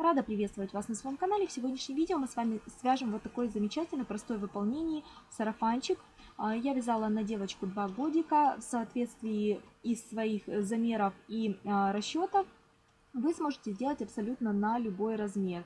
Рада приветствовать вас на своем канале. В сегодняшнем видео мы с вами свяжем вот такой замечательный, простой в выполнении сарафанчик. А, я вязала на девочку 2 годика в соответствии из своих замеров и а, расчетов. Вы сможете сделать абсолютно на любой размер.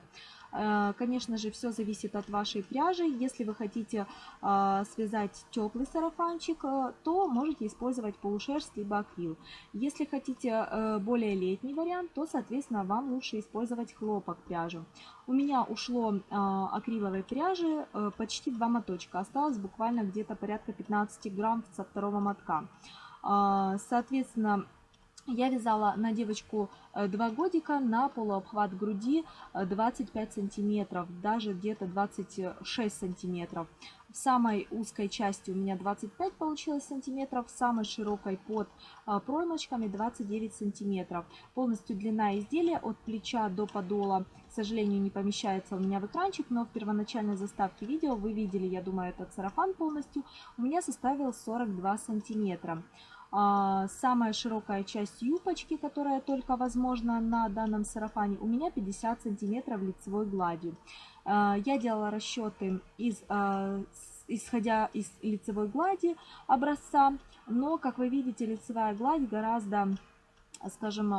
Э, конечно же, все зависит от вашей пряжи. Если вы хотите а, связать теплый сарафанчик, э, то можете использовать полушерсть либо акрил. Если хотите э, более летний вариант, то, соответственно, вам лучше использовать хлопок пряжи. У меня ушло акриловой пряжи почти два моточка. Осталось буквально где-то порядка 15 грамм со второго мотка. Соответственно, я вязала на девочку 2 э, годика на полуобхват груди 25 э, сантиметров, даже где-то 26 сантиметров. В самой узкой части у меня 25 получилось сантиметров, в самой широкой под э, проймочками 29 сантиметров. Полностью длина изделия от плеча до подола, к сожалению, не помещается у меня в экранчик, но в первоначальной заставке видео вы видели, я думаю, этот сарафан полностью, у меня составил 42 сантиметра. А, самая широкая часть юбочки, которая только возможна на данном сарафане, у меня 50 сантиметров лицевой гладью. А, я делала расчеты из, а, исходя из лицевой глади образца, но, как вы видите, лицевая гладь гораздо, скажем,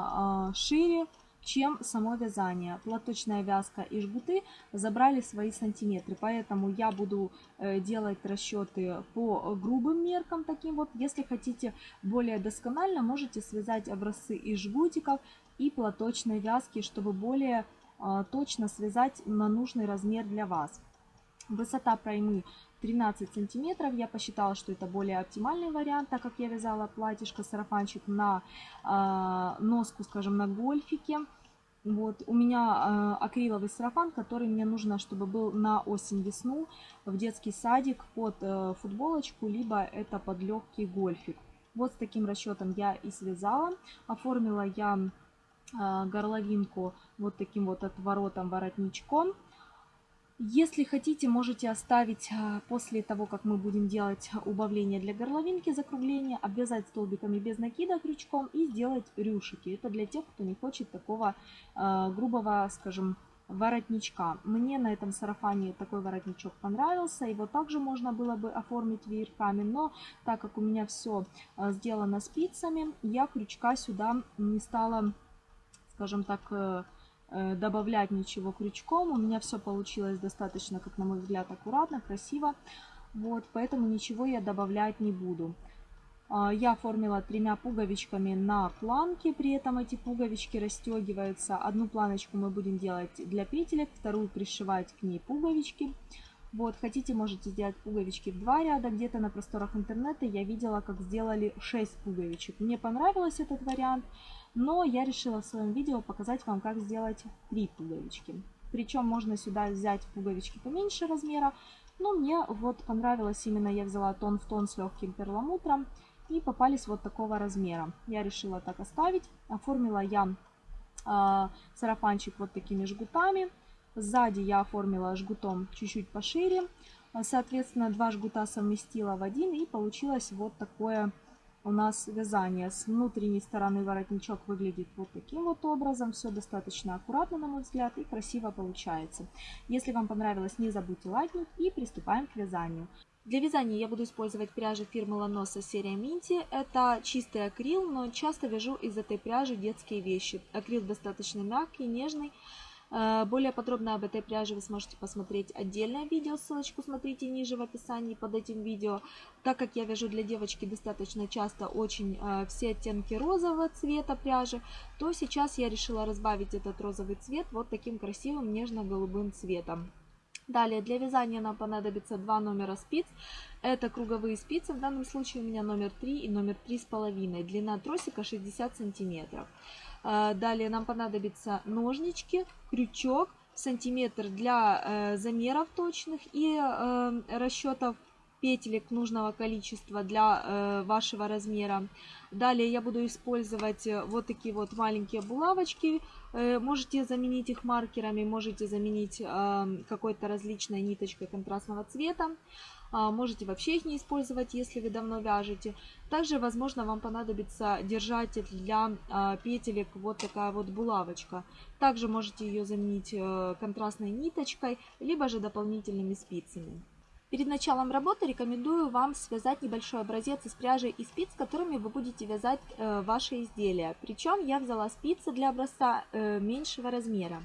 шире, чем само вязание. Платочная вязка и жгуты забрали свои сантиметры, поэтому я буду э, делать расчеты по грубым меркам таким вот. Если хотите более досконально, можете связать образцы из жгутиков и платочной вязки, чтобы более э, точно связать на нужный размер для вас. Высота проймы 13 сантиметров. Я посчитала, что это более оптимальный вариант, так как я вязала платьишко, сарафанчик на э, носку, скажем, на гольфике. Вот, у меня э, акриловый сарафан, который мне нужно, чтобы был на осень-весну в детский садик под э, футболочку, либо это под легкий гольфик. Вот с таким расчетом я и связала. Оформила я э, горловинку вот таким вот отворотом воротничком. Если хотите, можете оставить а, после того, как мы будем делать убавление для горловинки, закругление, обвязать столбиками без накида крючком и сделать рюшики. Это для тех, кто не хочет такого э, грубого, скажем, воротничка. Мне на этом сарафане такой воротничок понравился. Его также можно было бы оформить веерками, но так как у меня все сделано спицами, я крючка сюда не стала, скажем так, Э, добавлять ничего крючком. У меня все получилось достаточно, как на мой взгляд, аккуратно, красиво. Вот, поэтому ничего я добавлять не буду. А, я оформила тремя пуговичками на планке, при этом эти пуговички расстегиваются. Одну планочку мы будем делать для петелек, вторую пришивать к ней пуговички. Вот, хотите, можете сделать пуговички в два ряда. Где-то на просторах интернета я видела, как сделали 6 пуговичек. Мне понравился этот вариант, но я решила в своем видео показать вам, как сделать 3 пуговички. Причем можно сюда взять пуговички поменьше размера, но мне вот понравилось именно, я взяла тон в тон с легким перламутром и попались вот такого размера. Я решила так оставить. Оформила я э, сарафанчик вот такими жгутами. Сзади я оформила жгутом чуть-чуть пошире. Соответственно, два жгута совместила в один и получилось вот такое у нас вязание. С внутренней стороны воротничок выглядит вот таким вот образом. Все достаточно аккуратно, на мой взгляд, и красиво получается. Если вам понравилось, не забудьте лайкнуть и приступаем к вязанию. Для вязания я буду использовать пряжу фирмы Ланоса серия Минти. Это чистый акрил, но часто вяжу из этой пряжи детские вещи. Акрил достаточно мягкий, нежный. Э, более подробно об этой пряже вы сможете посмотреть отдельное видео, ссылочку смотрите ниже в описании под этим видео. Так как я вяжу для девочки достаточно часто очень э, все оттенки розового цвета пряжи, то сейчас я решила разбавить этот розовый цвет вот таким красивым нежно-голубым цветом. Далее для вязания нам понадобится два номера спиц. Это круговые спицы, в данном случае у меня номер 3 и номер 3,5. Длина тросика 60 сантиметров. Далее нам понадобятся ножнички, крючок, сантиметр для э, замеров точных и э, расчетов петелек нужного количества для э, вашего размера. Далее я буду использовать вот такие вот маленькие булавочки. Можете заменить их маркерами, можете заменить какой-то различной ниточкой контрастного цвета. А, можете вообще их не использовать, если вы давно вяжете. Также, возможно, вам понадобится держатель для а, петелек, вот такая вот булавочка. Также можете ее заменить э, контрастной ниточкой, либо же дополнительными спицами. Перед началом работы рекомендую вам связать небольшой образец из пряжи и спиц, которыми вы будете вязать э, ваши изделия. Причем я взяла спицы для образца э, меньшего размера.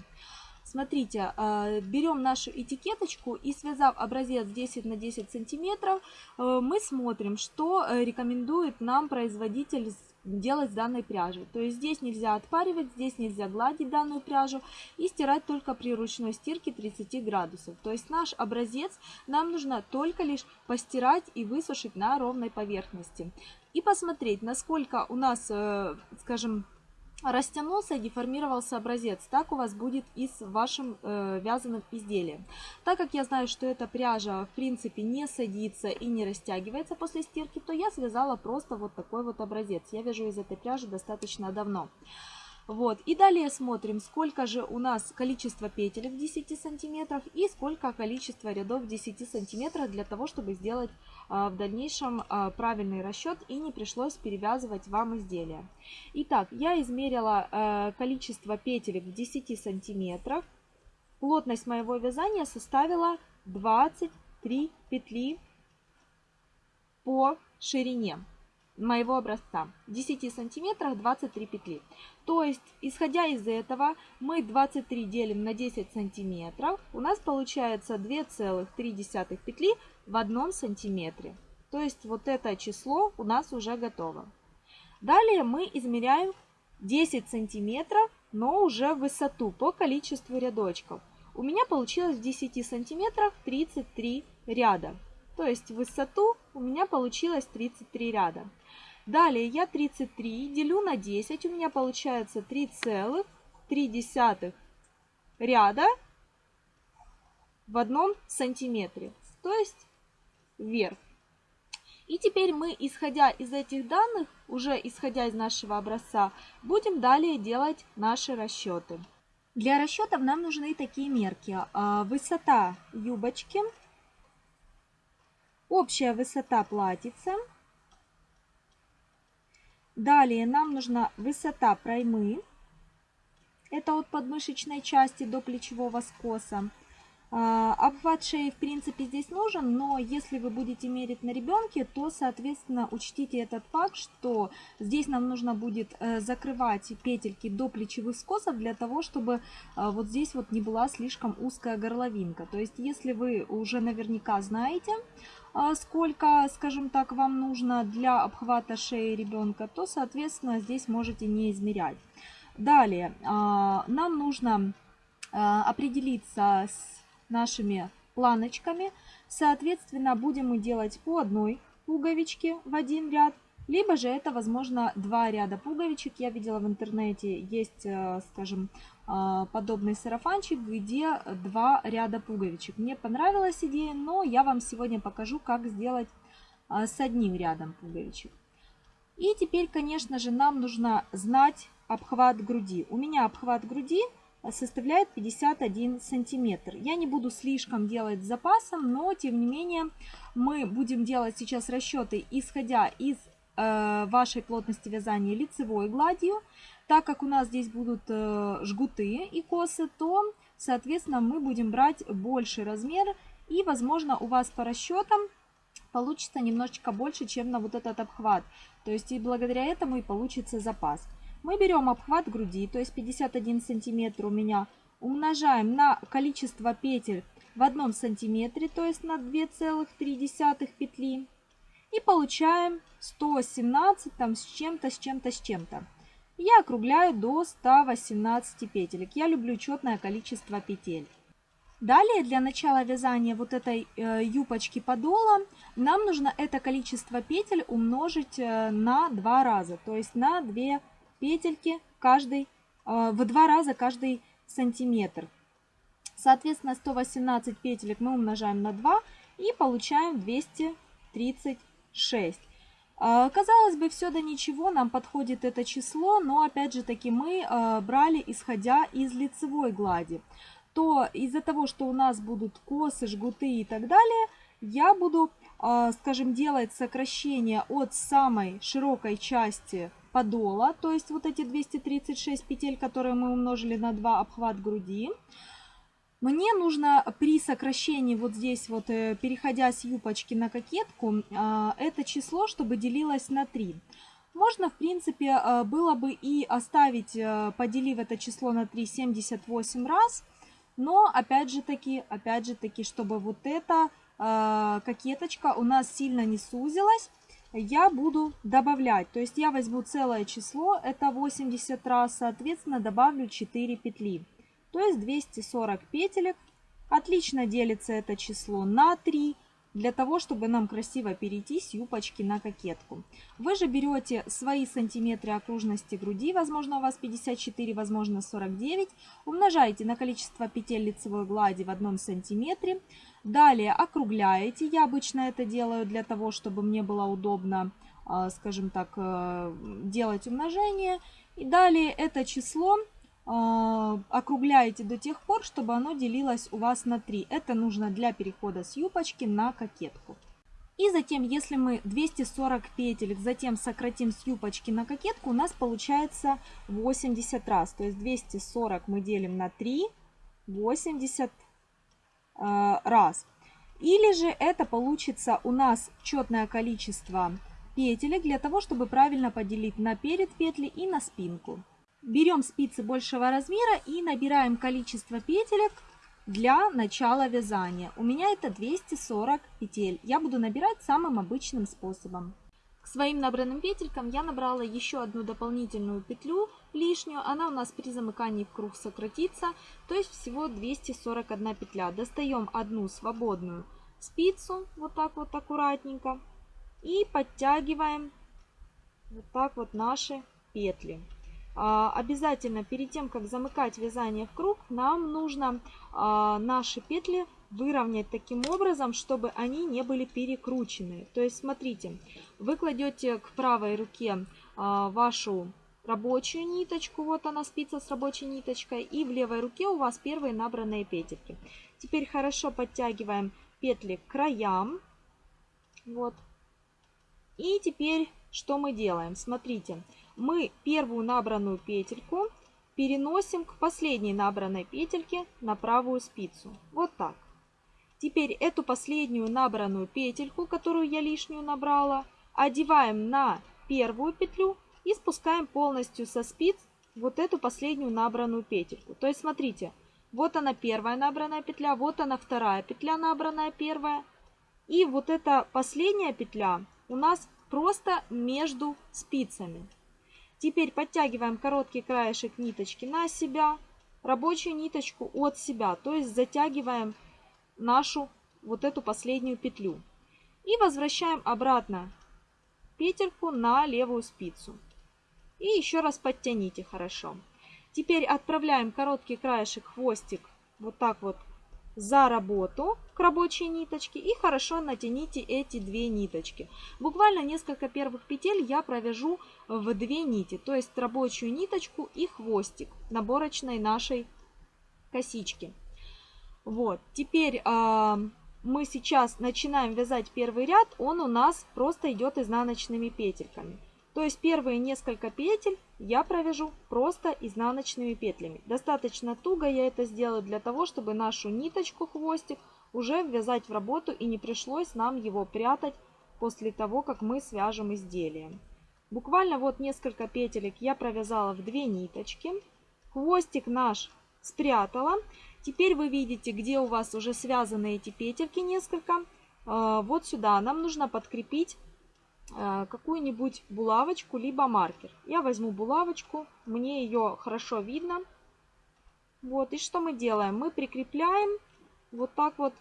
Смотрите, а, берем нашу этикеточку и связав образец 10 на 10 сантиметров, э, мы смотрим, что э, рекомендует нам производитель делать с данной пряжей. То есть здесь нельзя отпаривать, здесь нельзя гладить данную пряжу и стирать только при ручной стирке 30 градусов. То есть наш образец нам нужно только лишь постирать и высушить на ровной поверхности. И посмотреть, насколько у нас, э, скажем, растянулся и деформировался образец. Так у вас будет и с вашим э, вязаным изделием. Так как я знаю, что эта пряжа в принципе не садится и не растягивается после стирки, то я связала просто вот такой вот образец. Я вяжу из этой пряжи достаточно давно. Вот. И далее смотрим, сколько же у нас количество петель в 10 сантиметрах и сколько количество рядов в 10 сантиметрах для того, чтобы сделать а, в дальнейшем а, правильный расчет и не пришлось перевязывать вам изделие. Итак, я измерила а, количество петель в 10 сантиметрах. Плотность моего вязания составила 23 петли по ширине моего образца. 10 сантиметрах 23 петли. То есть, исходя из этого, мы 23 делим на 10 сантиметров. У нас получается 2,3 петли в одном сантиметре. То есть, вот это число у нас уже готово. Далее мы измеряем 10 сантиметров, но уже в высоту по количеству рядочков. У меня получилось в 10 сантиметрах 33 ряда. То есть в высоту у меня получилось 33 ряда. Далее я 33 делю на 10, у меня получается 3,3 ряда в одном сантиметре, то есть вверх. И теперь мы, исходя из этих данных, уже исходя из нашего образца, будем далее делать наши расчеты. Для расчетов нам нужны такие мерки. А, высота юбочки, общая высота платьица, Далее нам нужна высота проймы. Это от подмышечной части до плечевого скоса. А, обхват шеи в принципе здесь нужен, но если вы будете мерить на ребенке, то соответственно учтите этот факт, что здесь нам нужно будет э, закрывать петельки до плечевых скосов для того, чтобы а, вот здесь вот не была слишком узкая горловинка. То есть если вы уже наверняка знаете, а, сколько, скажем так, вам нужно для обхвата шеи ребенка, то, соответственно, здесь можете не измерять. Далее, а, нам нужно определиться с нашими планочками. Соответственно, будем мы делать по одной пуговичке в один ряд, либо же это, возможно, два ряда пуговичек. Я видела в интернете, есть, скажем, а, подобный сарафанчик, где два ряда пуговичек. Мне понравилась идея, но я вам сегодня покажу, как сделать а, с одним рядом пуговичек. И теперь, конечно же, нам нужно знать обхват груди. У меня обхват груди составляет 51 сантиметр. Я не буду слишком делать с запасом, но тем не менее мы будем делать сейчас расчеты, исходя из э, вашей плотности вязания лицевой гладью. Так как у нас здесь будут э, жгуты и косы, то, соответственно, мы будем брать больший размер. И, возможно, у вас по расчетам получится немножечко больше, чем на вот этот обхват. То есть и благодаря этому и получится запас. Мы берем обхват груди, то есть 51 сантиметр у меня, умножаем на количество петель в одном сантиметре, то есть на 2,3 петли. И получаем 117 там с чем-то, с чем-то, с чем-то я округляю до 118 петелек. Я люблю четное количество петель. Далее для начала вязания вот этой э, юбочки подола нам нужно это количество петель умножить э, на два раза, то есть на две петельки каждый, э, в два раза каждый сантиметр. Соответственно, 118 петелек мы умножаем на 2 и получаем 200 236. А, казалось бы, все до ничего, нам подходит это число, но опять же таки мы а, брали исходя из лицевой глади. То из-за того, что у нас будут косы, жгуты и так далее, я буду, а, скажем, делать сокращение от самой широкой части подола, то есть вот эти 236 петель, которые мы умножили на 2 обхват груди. Мне нужно при сокращении вот здесь вот, э, переходя с юбочки на кокетку, а, это число, чтобы делилось на 3. Можно, в принципе, а, было бы и оставить, э, поделив это число на 3, 78 раз. Но, опять же таки, опять же таки, чтобы вот эта кокеточка у нас сильно не сузилась, я буду добавлять. То есть я возьму целое число, это 80 раз, соответственно, добавлю 4 петли то есть 240 петелек. Отлично делится это число на 3, для того, чтобы нам красиво перейти с юбочки на кокетку. Вы же берете свои сантиметры окружности груди, возможно у вас 54, возможно 49, умножаете на количество петель лицевой глади в одном сантиметре, далее округляете, я обычно это делаю для того, чтобы мне было удобно, а, скажем так, э, делать умножение, и далее это число округляете до тех пор, чтобы оно делилось у вас на 3. Это нужно для перехода с юбочки на кокетку. И затем, если мы 240 петелек затем сократим с юбочки на кокетку, у нас получается 80 раз. То есть 240 мы делим на 3, 80 э, раз. Или же это получится у нас четное количество петелек для того, чтобы правильно поделить на перед петли и на спинку. Берем спицы большего размера и набираем количество петелек для начала вязания. У меня это 240 петель. Я буду набирать самым обычным способом. К своим набранным петелькам я набрала еще одну дополнительную петлю лишнюю. Она у нас при замыкании в круг сократится, то есть всего 241 петля. Достаем одну свободную спицу, вот так вот аккуратненько, и подтягиваем вот так вот наши петли. А, обязательно перед тем, как замыкать вязание в круг, нам нужно а, наши петли выровнять таким образом, чтобы они не были перекручены. То есть, смотрите, вы кладете к правой руке а, вашу рабочую ниточку, вот она спица с рабочей ниточкой, и в левой руке у вас первые набранные петельки. Теперь хорошо подтягиваем петли к краям, вот. И теперь что мы делаем? Смотрите, мы первую набранную петельку переносим к последней набранной петельке на правую спицу. Вот так. Теперь эту последнюю набранную петельку, которую я лишнюю набрала, одеваем на первую петлю и спускаем полностью со спиц вот эту последнюю набранную петельку. То есть смотрите, вот она первая набранная петля, вот она вторая петля набранная первая. И вот эта последняя петля у нас просто между спицами. Теперь подтягиваем короткий краешек ниточки на себя, рабочую ниточку от себя, то есть затягиваем нашу вот эту последнюю петлю. И возвращаем обратно петельку на левую спицу. И еще раз подтяните хорошо. Теперь отправляем короткий краешек, хвостик вот так вот за работу к рабочей ниточке и хорошо натяните эти две ниточки. Буквально несколько первых петель я провяжу в две нити, то есть рабочую ниточку и хвостик наборочной нашей косички. Вот, теперь э, мы сейчас начинаем вязать первый ряд, он у нас просто идет изнаночными петельками. То есть первые несколько петель я провяжу просто изнаночными петлями. Достаточно туго я это сделаю для того, чтобы нашу ниточку, хвостик уже ввязать в работу и не пришлось нам его прятать после того, как мы свяжем изделие. Буквально вот несколько петелек я провязала в две ниточки. Хвостик наш спрятала. Теперь вы видите, где у вас уже связаны эти петельки несколько. А, вот сюда нам нужно подкрепить Э, какую-нибудь булавочку, либо маркер. Я возьму булавочку, мне ее хорошо видно. Вот, и что мы делаем? Мы прикрепляем вот так вот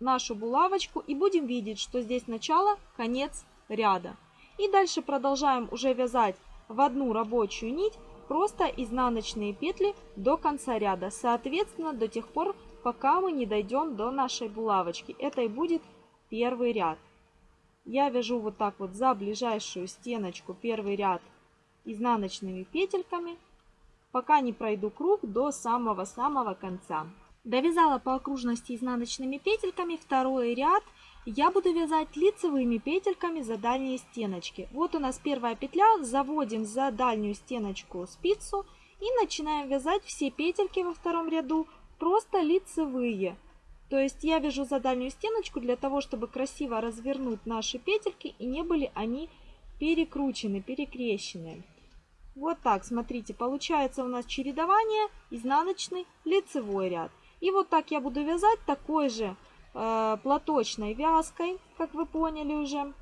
нашу булавочку и будем видеть, что здесь начало, конец ряда. И дальше продолжаем уже вязать в одну рабочую нить просто изнаночные петли до конца ряда, соответственно, до тех пор, пока мы не дойдем до нашей булавочки. Это и будет первый ряд. Я вяжу вот так вот за ближайшую стеночку первый ряд изнаночными петельками, пока не пройду круг до самого-самого конца. Довязала по окружности изнаночными петельками второй ряд. Я буду вязать лицевыми петельками за дальние стеночки. Вот у нас первая петля, заводим за дальнюю стеночку спицу и начинаем вязать все петельки во втором ряду просто лицевые. То есть я вяжу за дальнюю стеночку для того, чтобы красиво развернуть наши петельки и не были они перекручены, перекрещены. Вот так, смотрите, получается у нас чередование, изнаночный, лицевой ряд. И вот так я буду вязать такой же э, платочной вязкой, как вы поняли уже, э,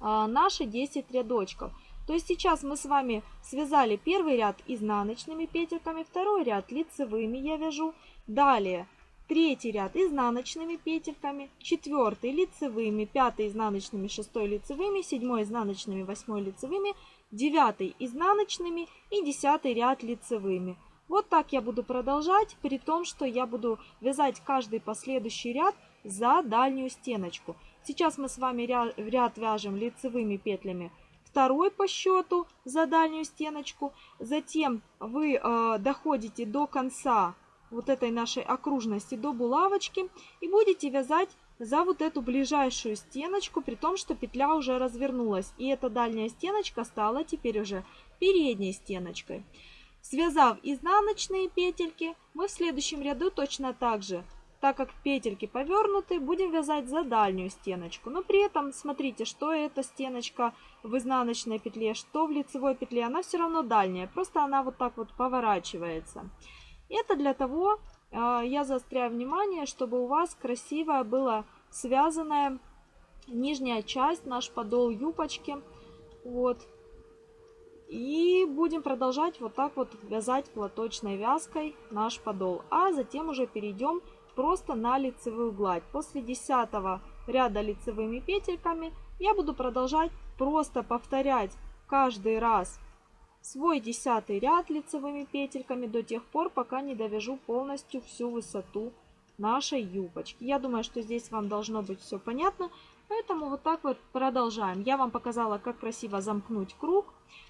наши 10 рядочков. То есть сейчас мы с вами связали первый ряд изнаночными петельками, второй ряд лицевыми я вяжу. Далее третий ряд изнаночными петельками, четвертый лицевыми, пятый изнаночными, шестой лицевыми, седьмой изнаночными, восьмой лицевыми, девятый изнаночными и десятый ряд лицевыми. Вот так я буду продолжать, при том, что я буду вязать каждый последующий ряд за дальнюю стеночку. Сейчас мы с вами ряд, вяжем лицевыми петлями второй по счету за дальнюю стеночку. Затем вы э, доходите до конца вот этой нашей окружности, до булавочки и будете вязать за вот эту ближайшую стеночку, при том, что петля уже развернулась. И эта дальняя стеночка стала теперь уже передней стеночкой. Связав изнаночные петельки, мы в следующем ряду точно так же, так как петельки повернуты, будем вязать за дальнюю стеночку. Но при этом смотрите, что эта стеночка в изнаночной петле, что в лицевой петле, она все равно дальняя, просто она вот так вот поворачивается. Это для того, а, я заостряю внимание, чтобы у вас красивая была связанная нижняя часть, наш подол юбочки. Вот, и будем продолжать вот так вот вязать платочной вязкой наш подол. А затем уже перейдем просто на лицевую гладь. После 10 ряда лицевыми петельками я буду продолжать просто повторять каждый раз свой десятый ряд лицевыми петельками до тех пор, пока не довяжу полностью всю высоту нашей юбочки. Я думаю, что здесь вам должно быть все понятно. Поэтому вот так вот продолжаем. Я вам показала, как красиво замкнуть круг.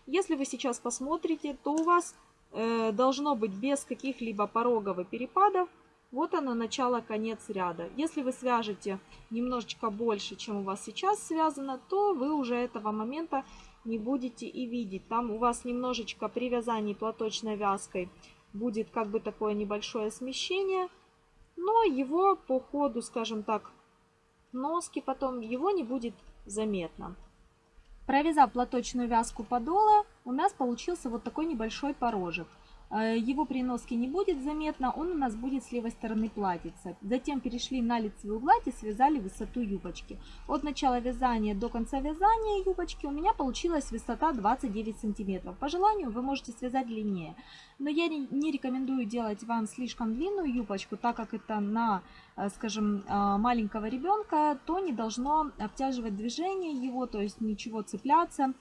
Если вы сейчас посмотрите, то у вас э, должно быть без каких-либо порогов и перепадов. Вот оно, начало-конец ряда. Если вы свяжете немножечко больше, чем у вас сейчас связано, то вы уже этого момента не будете и видеть. Там у вас немножечко при вязании платочной вязкой будет как бы такое небольшое смещение. Но его по ходу, скажем так, носки потом, его не будет заметно. Провязав платочную вязку подола, у нас получился вот такой небольшой порожек. Э, его при не будет заметно, он у нас будет с левой стороны платиться. Затем перешли на лицевую гладь и связали высоту юбочки. От начала вязания до конца вязания юбочки у меня получилась высота 29 сантиметров. По желанию вы можете связать длиннее. Но я не рекомендую делать вам слишком длинную юбочку, так как это на, э, скажем, э, маленького ребенка, то не должно обтяживать движение его, то есть ничего цепляться.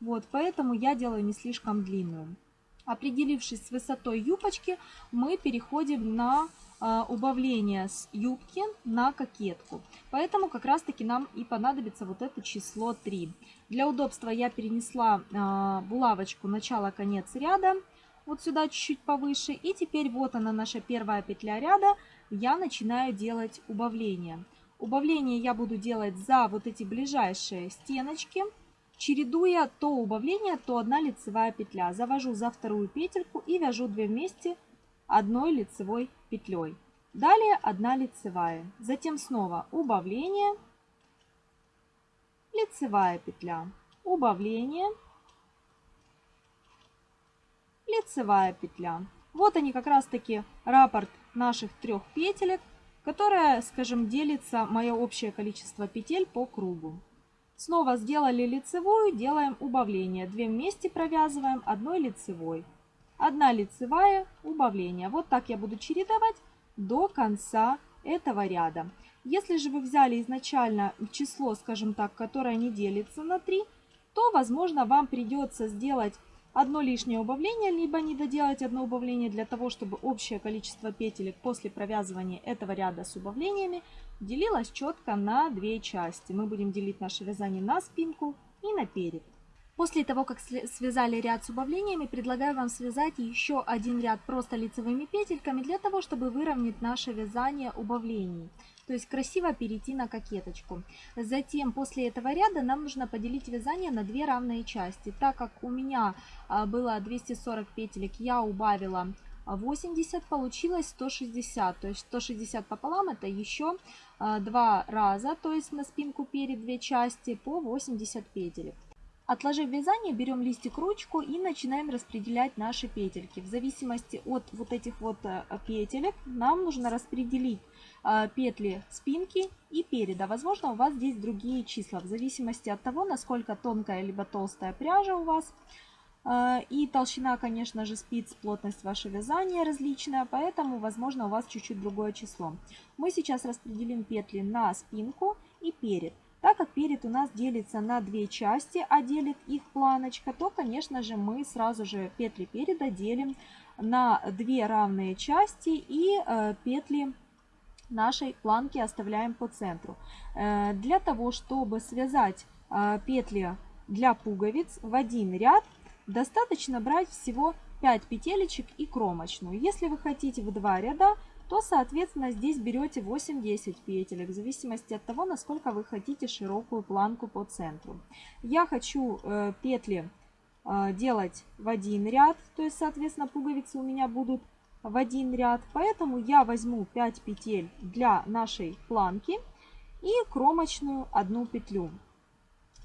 Вот, поэтому я делаю не слишком длинную. Определившись с высотой юбочки, мы переходим на а, убавление с юбки на кокетку. Поэтому как раз таки нам и понадобится вот это число 3. Для удобства я перенесла а, булавочку начало-конец ряда вот сюда чуть-чуть повыше. И теперь вот она наша первая петля ряда. Я начинаю делать убавление. Убавление я буду делать за вот эти ближайшие стеночки чередуя то убавление, то одна лицевая петля. Завожу за вторую петельку и вяжу 2 вместе одной лицевой петлей. Далее одна лицевая. Затем снова убавление, лицевая петля, убавление, лицевая петля. Вот они как раз таки раппорт наших трех петелек, которая, скажем, делится мое общее количество петель по кругу. Снова сделали лицевую, делаем убавление. Две вместе провязываем одной лицевой. Одна лицевая, убавление. Вот так я буду чередовать до конца этого ряда. Если же вы взяли изначально число, скажем так, которое не делится на 3, то, возможно, вам придется сделать одно лишнее убавление, либо не доделать одно убавление для того, чтобы общее количество петелек после провязывания этого ряда с убавлениями делилось четко на две части. Мы будем делить наше вязание на спинку и на перед. После того, как связали ряд с убавлениями, предлагаю вам связать еще один ряд просто лицевыми петельками для того, чтобы выровнять наше вязание убавлений. То есть красиво перейти на кокеточку. Затем после этого ряда нам нужно поделить вязание на две равные части. Так как у меня а, было 240 петелек, я убавила 80, получилось 160. То есть 160 пополам это еще а, два раза, то есть на спинку перед две части по 80 петелек. Отложив вязание, берем листик ручку и начинаем распределять наши петельки. В зависимости от вот этих вот э, петелек нам нужно распределить э, петли спинки и переда. Возможно, у вас здесь другие числа, в зависимости от того, насколько тонкая либо толстая пряжа у вас. Э, и толщина, конечно же, спиц, плотность вашего вязания различная, поэтому, возможно, у вас чуть-чуть другое число. Мы сейчас распределим петли на спинку и перед. Так как перед у нас делится на две части, а делит их планочка, то, конечно же, мы сразу же петли переда делим на две равные части и э, петли нашей планки оставляем по центру. Э, для того, чтобы связать э, петли для пуговиц в один ряд, достаточно брать всего 5 петелечек и кромочную. Если вы хотите в два ряда, то, соответственно, здесь берете 8-10 петелек, в зависимости от того, насколько вы хотите широкую планку по центру. Я хочу э, петли э, делать в один ряд, то есть, соответственно, пуговицы у меня будут в один ряд, поэтому я возьму 5 петель для нашей планки и кромочную одну петлю.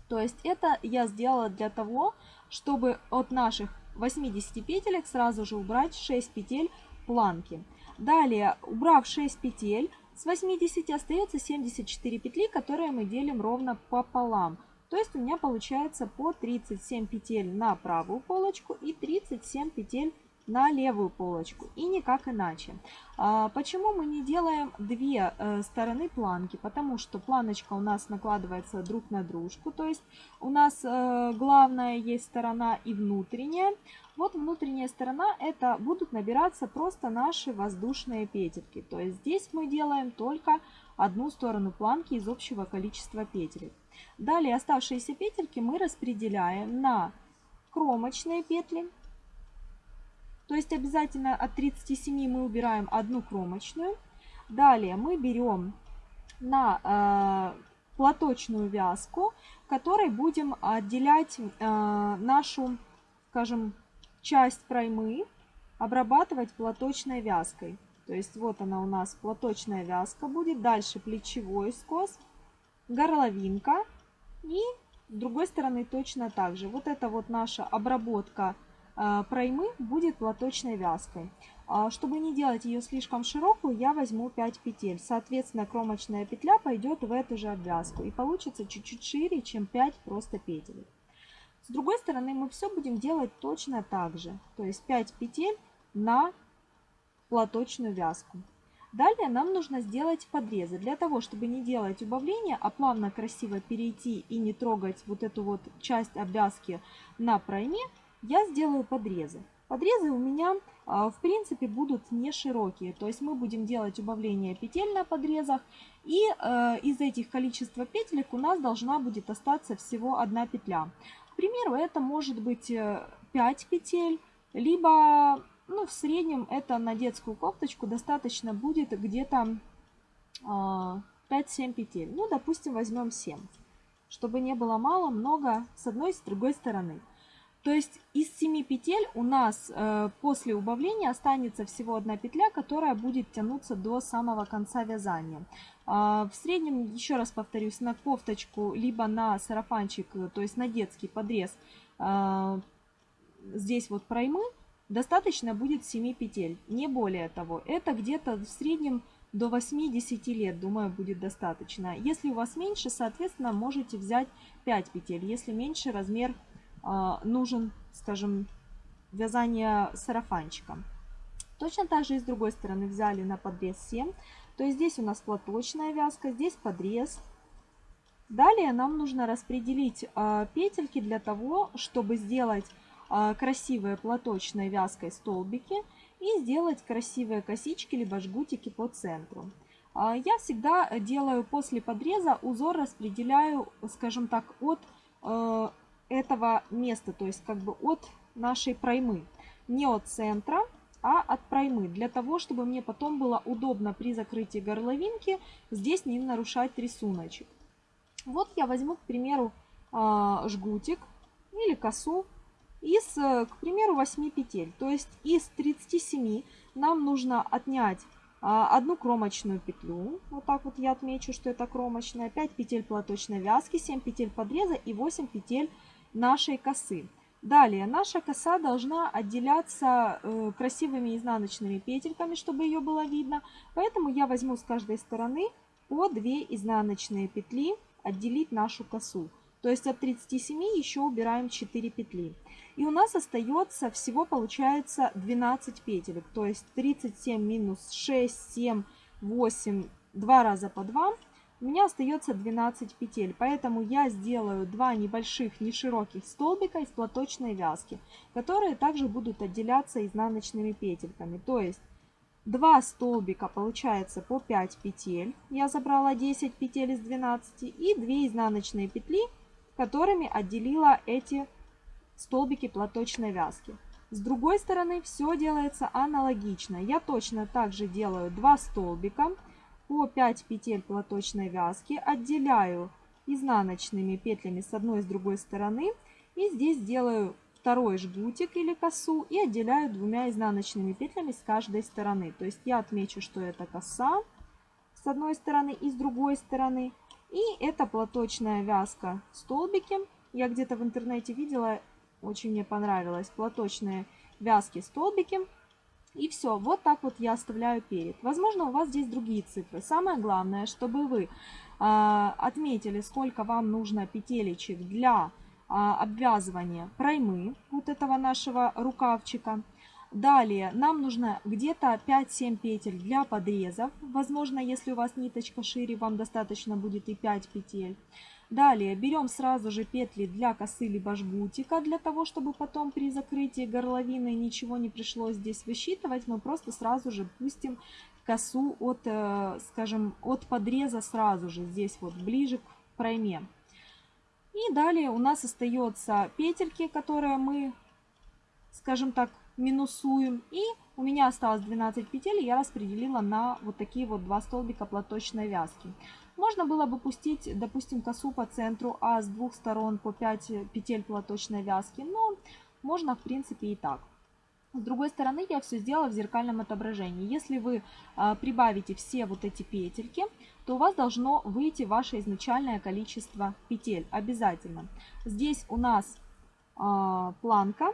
То есть это я сделала для того, чтобы от наших 80 петелек сразу же убрать 6 петель планки. Далее, убрав 6 петель, с 80 остается 74 петли, которые мы делим ровно пополам. То есть у меня получается по 37 петель на правую полочку и 37 петель на левую полочку и никак иначе. А, почему мы не делаем две э, стороны планки? Потому что планочка у нас накладывается друг на дружку, то есть у нас э, главная есть сторона и внутренняя. Вот внутренняя сторона это будут набираться просто наши воздушные петельки. То есть здесь мы делаем только одну сторону планки из общего количества петель. Далее оставшиеся петельки мы распределяем на кромочные петли то есть обязательно от 37 мы убираем одну кромочную. Далее мы берем на э, платочную вязку, которой будем отделять э, нашу, скажем, часть проймы, обрабатывать платочной вязкой. То есть вот она у нас платочная вязка будет. Дальше плечевой скос, горловинка и с другой стороны точно так же. Вот это вот наша обработка а, проймы будет платочной вязкой. А, чтобы не делать ее слишком широкую, я возьму 5 петель. Соответственно, кромочная петля пойдет в эту же обвязку. И получится чуть-чуть шире, чем 5 просто петель. С другой стороны, мы все будем делать точно так же. То есть 5 петель на платочную вязку. Далее нам нужно сделать подрезы. Для того, чтобы не делать убавления, а плавно красиво перейти и не трогать вот эту вот часть обвязки на пройме, я сделаю подрезы. Подрезы у меня а, в принципе будут не широкие, то есть мы будем делать убавление петель на подрезах и э, из этих количества петелек у нас должна будет остаться всего одна петля. Примеру, это может быть 5 э, петель, либо ну, в среднем это на детскую кофточку достаточно будет где-то э, 5-7 петель. Ну, допустим, возьмем 7, чтобы не было мало, много с одной и с другой стороны. То есть из 7 петель у нас э, после убавления останется всего одна петля, которая будет тянуться до самого конца вязания. Э, в среднем, еще раз повторюсь, на кофточку, либо на сарафанчик, э, то есть на детский подрез, э, здесь вот проймы, достаточно будет 7 петель, не более того. Это где-то в среднем до 8-10 лет, думаю, будет достаточно. Если у вас меньше, соответственно, можете взять 5 петель. Если меньше, размер нужен, скажем, вязание сарафанчика. Точно так же и с другой стороны взяли на подрез 7. То есть здесь у нас платочная вязка, здесь подрез. Далее нам нужно распределить э, петельки для того, чтобы сделать а, красивые платочной вязкой столбики и сделать красивые косички либо жгутики по центру. А, я всегда делаю после подреза узор распределяю, скажем так, от э, этого места, то есть как бы от нашей проймы. Не от центра, а от проймы. Для того, чтобы мне потом было удобно при закрытии горловинки здесь не нарушать рисуночек. Вот я возьму, к примеру, а, жгутик или косу из, э, к примеру, 8 петель. То есть из 37 нам нужно отнять а, одну кромочную петлю. Вот так вот я отмечу, что это кромочная. 5 петель платочной вязки, 7 петель подреза и 8 петель нашей косы. Далее, наша коса должна отделяться э, красивыми изнаночными петельками, чтобы ее было видно. Поэтому я возьму с каждой стороны по 2 изнаночные петли, отделить нашу косу. То есть от 37 еще убираем 4 петли. И у нас остается всего получается 12 петелек. То есть 37 минус 6, 7, 8, 2 раза по 2. У меня остается 12 петель. Поэтому я сделаю 2 небольших нешироких столбика из платочной вязки. Которые также будут отделяться изнаночными петельками. То есть 2 столбика получается по 5 петель. Я забрала 10 петель из 12. И 2 изнаночные петли которыми отделила эти столбики платочной вязки. С другой стороны все делается аналогично. Я точно так же делаю 2 столбика по 5 петель платочной вязки, отделяю изнаночными петлями с одной и с другой стороны. И здесь делаю второй жгутик или косу и отделяю двумя изнаночными петлями с каждой стороны. То есть я отмечу, что это коса с одной стороны и с другой стороны. И это платочная вязка столбики. Я где-то в интернете видела, очень мне понравилось, платочные вязки столбики. И все, вот так вот я оставляю перед. Возможно, у вас здесь другие цифры. Самое главное, чтобы вы э, отметили, сколько вам нужно петелечек для э, обвязывания проймы вот этого нашего рукавчика. Далее нам нужно где-то 5-7 петель для подрезов. Возможно, если у вас ниточка шире, вам достаточно будет и 5 петель. Далее берем сразу же петли для косы либо жгутика, для того, чтобы потом при закрытии горловины ничего не пришлось здесь высчитывать. Мы просто сразу же пустим косу от, э, скажем, от подреза сразу же, здесь вот ближе к пройме. И далее у нас остается петельки, которые мы, скажем так, минусуем. И у меня осталось 12 петель, я распределила на вот такие вот два столбика платочной вязки. Можно было бы пустить, допустим, косу по центру, а с двух сторон по 5 петель платочной вязки. Но можно, в принципе, и так. С другой стороны, я все сделала в зеркальном отображении. Если вы а, прибавите все вот эти петельки, то у вас должно выйти ваше изначальное количество петель. Обязательно. Здесь у нас а, планка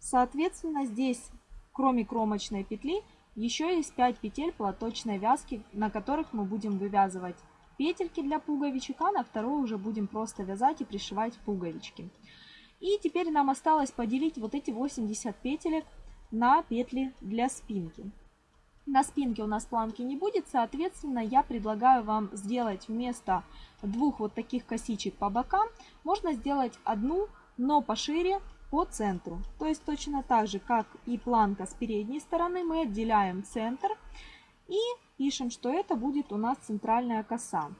Соответственно, здесь, кроме кромочной петли, еще есть 5 петель платочной вязки, на которых мы будем вывязывать петельки для пуговичек, а на второй уже будем просто вязать и пришивать пуговички. И теперь нам осталось поделить вот эти 80 петелек на петли для спинки. На спинке у нас планки не будет, соответственно, я предлагаю вам сделать вместо двух вот таких косичек по бокам, можно сделать одну, но пошире, по центру. То есть точно так же, как и планка с передней стороны, мы отделяем центр и пишем, что это будет у нас центральная коса.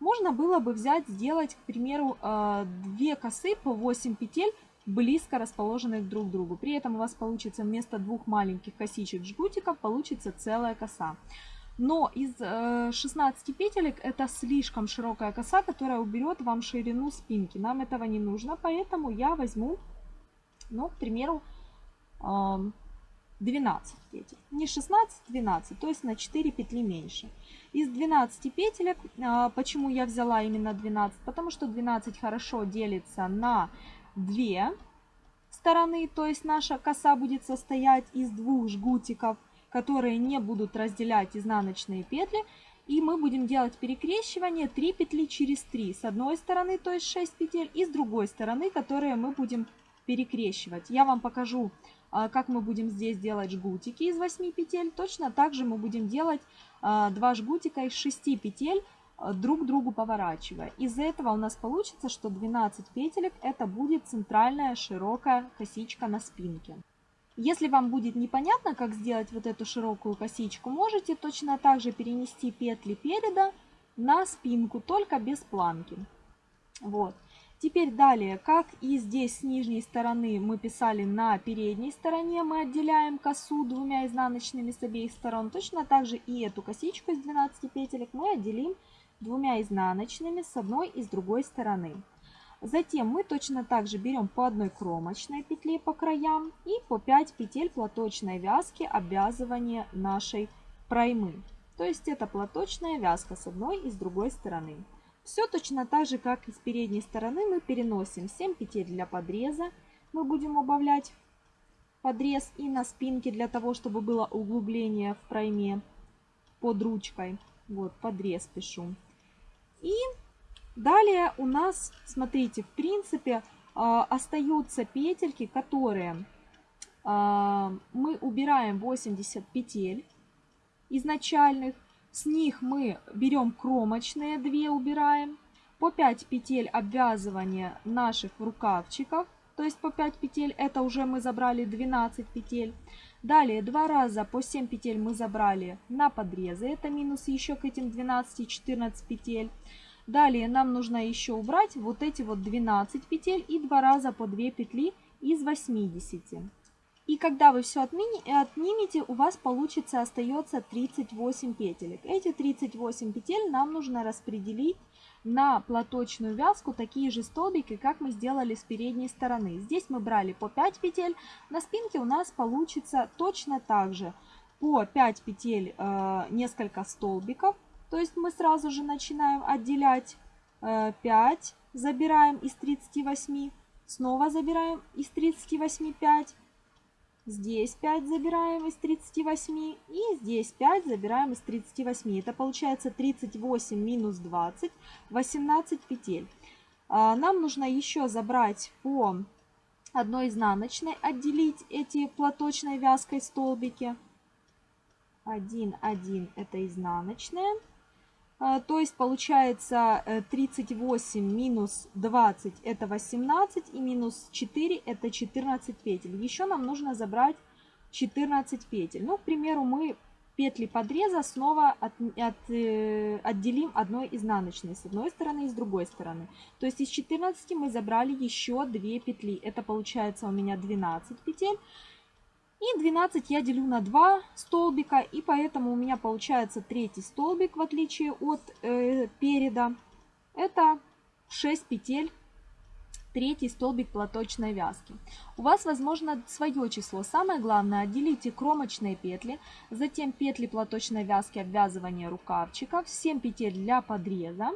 Можно было бы взять, сделать, к примеру, э, две косы по 8 петель, близко расположенных друг к другу. При этом у вас получится вместо двух маленьких косичек жгутиков получится целая коса. Но из 16 э, петелек это слишком широкая коса, которая уберет вам ширину спинки. Нам этого не нужно, поэтому я возьму ну, к примеру, 12 петель. Не 16, 12, то есть на 4 петли меньше. Из 12 петелек, а, почему я взяла именно 12? Потому что 12 хорошо делится на 2 стороны, то есть наша коса будет состоять из двух жгутиков, которые не будут разделять изнаночные петли. И мы будем делать перекрещивание 3 петли через 3 с одной стороны, то есть 6 петель, и с другой стороны, которые мы будем перекрещивать. Я вам покажу, а, как мы будем здесь делать жгутики из 8 петель. Точно так же мы будем делать 2 а, жгутика из 6 петель э, друг другу поворачивая. Из-за этого у нас получится, что 12 петелек это будет центральная широкая косичка на спинке. Если вам будет непонятно, как сделать вот эту широкую косичку, можете точно так же перенести петли переда на спинку, только без планки. Вот. Теперь далее, как и здесь с нижней стороны мы писали на передней стороне, мы отделяем косу двумя изнаночными с обеих сторон. Точно так же и эту косичку из 12 петелек мы отделим двумя изнаночными с одной и с другой стороны. Затем мы точно так же берем по одной кромочной петле по краям и по 5 петель платочной вязки обвязывания нашей проймы. То есть это платочная вязка с одной и с другой стороны. Все точно так же, как и с передней стороны, мы переносим 7 петель для подреза. Мы будем убавлять подрез и на спинке для того, чтобы было углубление в пройме под ручкой. Вот, подрез пишу. И далее у нас, смотрите, в принципе, а, остаются петельки, которые а, мы убираем 80 петель изначальных. С них мы берем кромочные 2, убираем. По 5 петель обвязывания наших рукавчиков. То есть по 5 петель, это уже мы забрали 12 петель. Далее два раза по 7 петель мы забрали на подрезы. Это минус еще к этим 12-14 петель. Далее нам нужно еще убрать вот эти вот 12 петель и два раза по 2 петли из 80. И когда вы все отнимете, у вас получится остается 38 петелек. Эти 38 петель нам нужно распределить на платочную вязку такие же столбики, как мы сделали с передней стороны. Здесь мы брали по 5 петель, на спинке у нас получится точно так же. По 5 петель э, несколько столбиков, то есть мы сразу же начинаем отделять э, 5, забираем из 38, снова забираем из 38 5, Здесь 5 забираем из 38 и здесь 5 забираем из 38. Это получается 38 минус 20, 18 петель. А, нам нужно еще забрать по одной изнаночной, отделить эти платочной вязкой столбики. 1, 1 это изнаночная. А, то есть получается 38 э, минус 20 это 18 и минус 4 это 14 петель. Еще нам нужно забрать 14 петель. Ну, к примеру, мы петли подреза снова от, от, э, отделим одной изнаночной с одной стороны и с другой стороны. То есть из 14 мы забрали еще 2 петли. Это получается у меня 12 петель. И 12 я делю на 2 столбика, и поэтому у меня получается третий столбик, в отличие от э, переда. Это 6 петель, третий столбик платочной вязки. У вас, возможно, свое число. Самое главное, отделите кромочные петли, затем петли платочной вязки обвязывания рукавчиков, 7 петель для подреза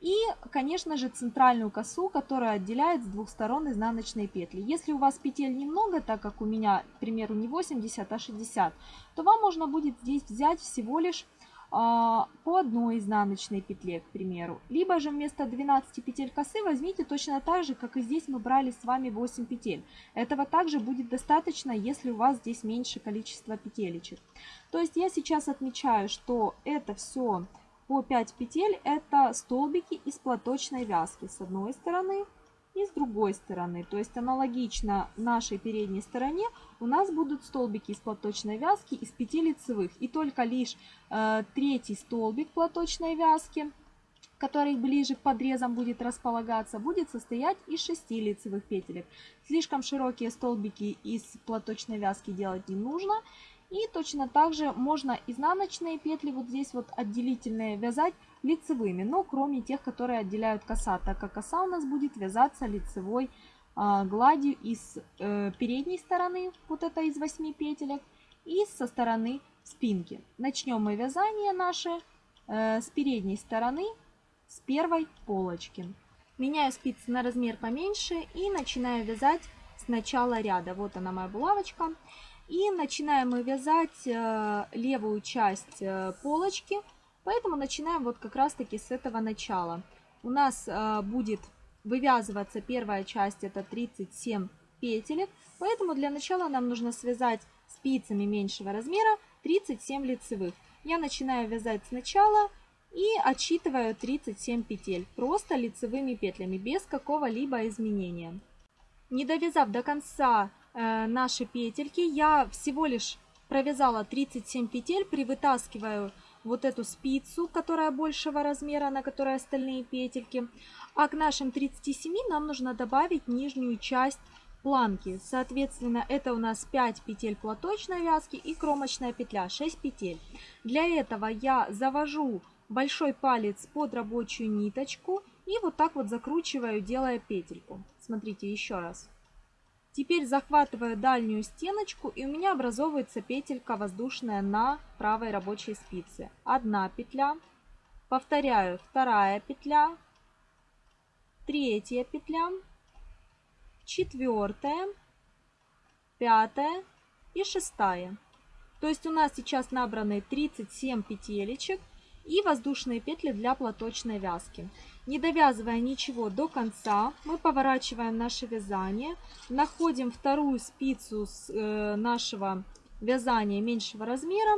и, конечно же, центральную косу, которая отделяет с двух сторон изнаночные петли. Если у вас петель немного, так как у меня, к примеру, не 80, а 60, то вам можно будет здесь взять всего лишь а, по одной изнаночной петле, к примеру. Либо же вместо 12 петель косы возьмите точно так же, как и здесь мы брали с вами 8 петель. Этого также будет достаточно, если у вас здесь меньше количество петелечек. То есть я сейчас отмечаю, что это все по 5 петель это столбики из платочной вязки с одной стороны и с другой стороны. То есть аналогично нашей передней стороне у нас будут столбики из платочной вязки из 5 лицевых. И только лишь э, третий столбик платочной вязки, который ближе к подрезам будет располагаться, будет состоять из 6 лицевых петелек. Слишком широкие столбики из платочной вязки делать не нужно. И точно так же можно изнаночные петли вот здесь вот отделительные вязать лицевыми, но кроме тех, которые отделяют коса, так как коса у нас будет вязаться лицевой э, гладью из э, передней стороны, вот это из 8 петелек, и со стороны спинки. Начнем мы вязание наше э, с передней стороны, с первой полочки. Меняю спицы на размер поменьше и начинаю вязать с начала ряда. Вот она моя булавочка. И начинаем мы вязать э, левую часть э, полочки, поэтому начинаем вот как раз таки с этого начала. У нас э, будет вывязываться первая часть, это 37 петелек, поэтому для начала нам нужно связать спицами меньшего размера 37 лицевых. Я начинаю вязать сначала и отсчитываю 37 петель просто лицевыми петлями без какого-либо изменения. Не довязав до конца наши петельки, я всего лишь провязала 37 петель, привытаскиваю вот эту спицу, которая большего размера, на которой остальные петельки. А к нашим 37 нам нужно добавить нижнюю часть планки. Соответственно, это у нас 5 петель платочной вязки и кромочная петля, 6 петель. Для этого я завожу большой палец под рабочую ниточку и вот так вот закручиваю, делая петельку. Смотрите еще раз. Теперь захватываю дальнюю стеночку и у меня образовывается петелька воздушная на правой рабочей спице. Одна петля, повторяю, вторая петля, третья петля, четвертая, пятая и шестая. То есть у нас сейчас набраны 37 петелечек и воздушные петли для платочной вязки. Не довязывая ничего до конца, мы поворачиваем наше вязание, находим вторую спицу с э, нашего вязания меньшего размера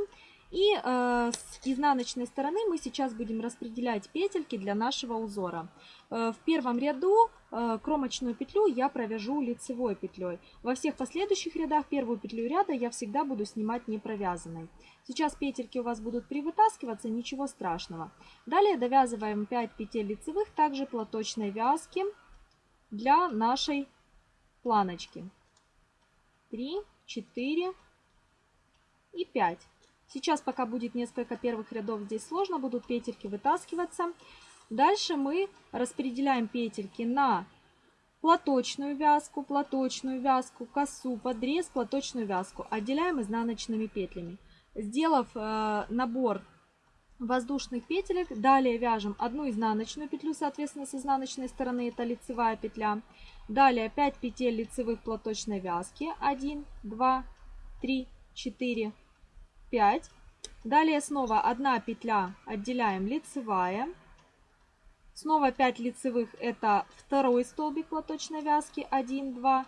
и э, с изнаночной стороны мы сейчас будем распределять петельки для нашего узора. Э, в первом ряду э, кромочную петлю я провяжу лицевой петлей. Во всех последующих рядах первую петлю ряда я всегда буду снимать не провязанной. Сейчас петельки у вас будут привытаскиваться, ничего страшного. Далее довязываем 5 петель лицевых, также платочной вязки для нашей планочки. 3, 4 и 5. Сейчас, пока будет несколько первых рядов, здесь сложно, будут петельки вытаскиваться. Дальше мы распределяем петельки на платочную вязку, платочную вязку, косу, подрез, платочную вязку. Отделяем изнаночными петлями. Сделав э, набор воздушных петелек, далее вяжем одну изнаночную петлю, соответственно, с изнаночной стороны это лицевая петля. Далее 5 петель лицевых платочной вязки. 1, 2, 3, 4, 5. Далее снова одна петля отделяем лицевая. Снова 5 лицевых это второй столбик платочной вязки. 1, 2,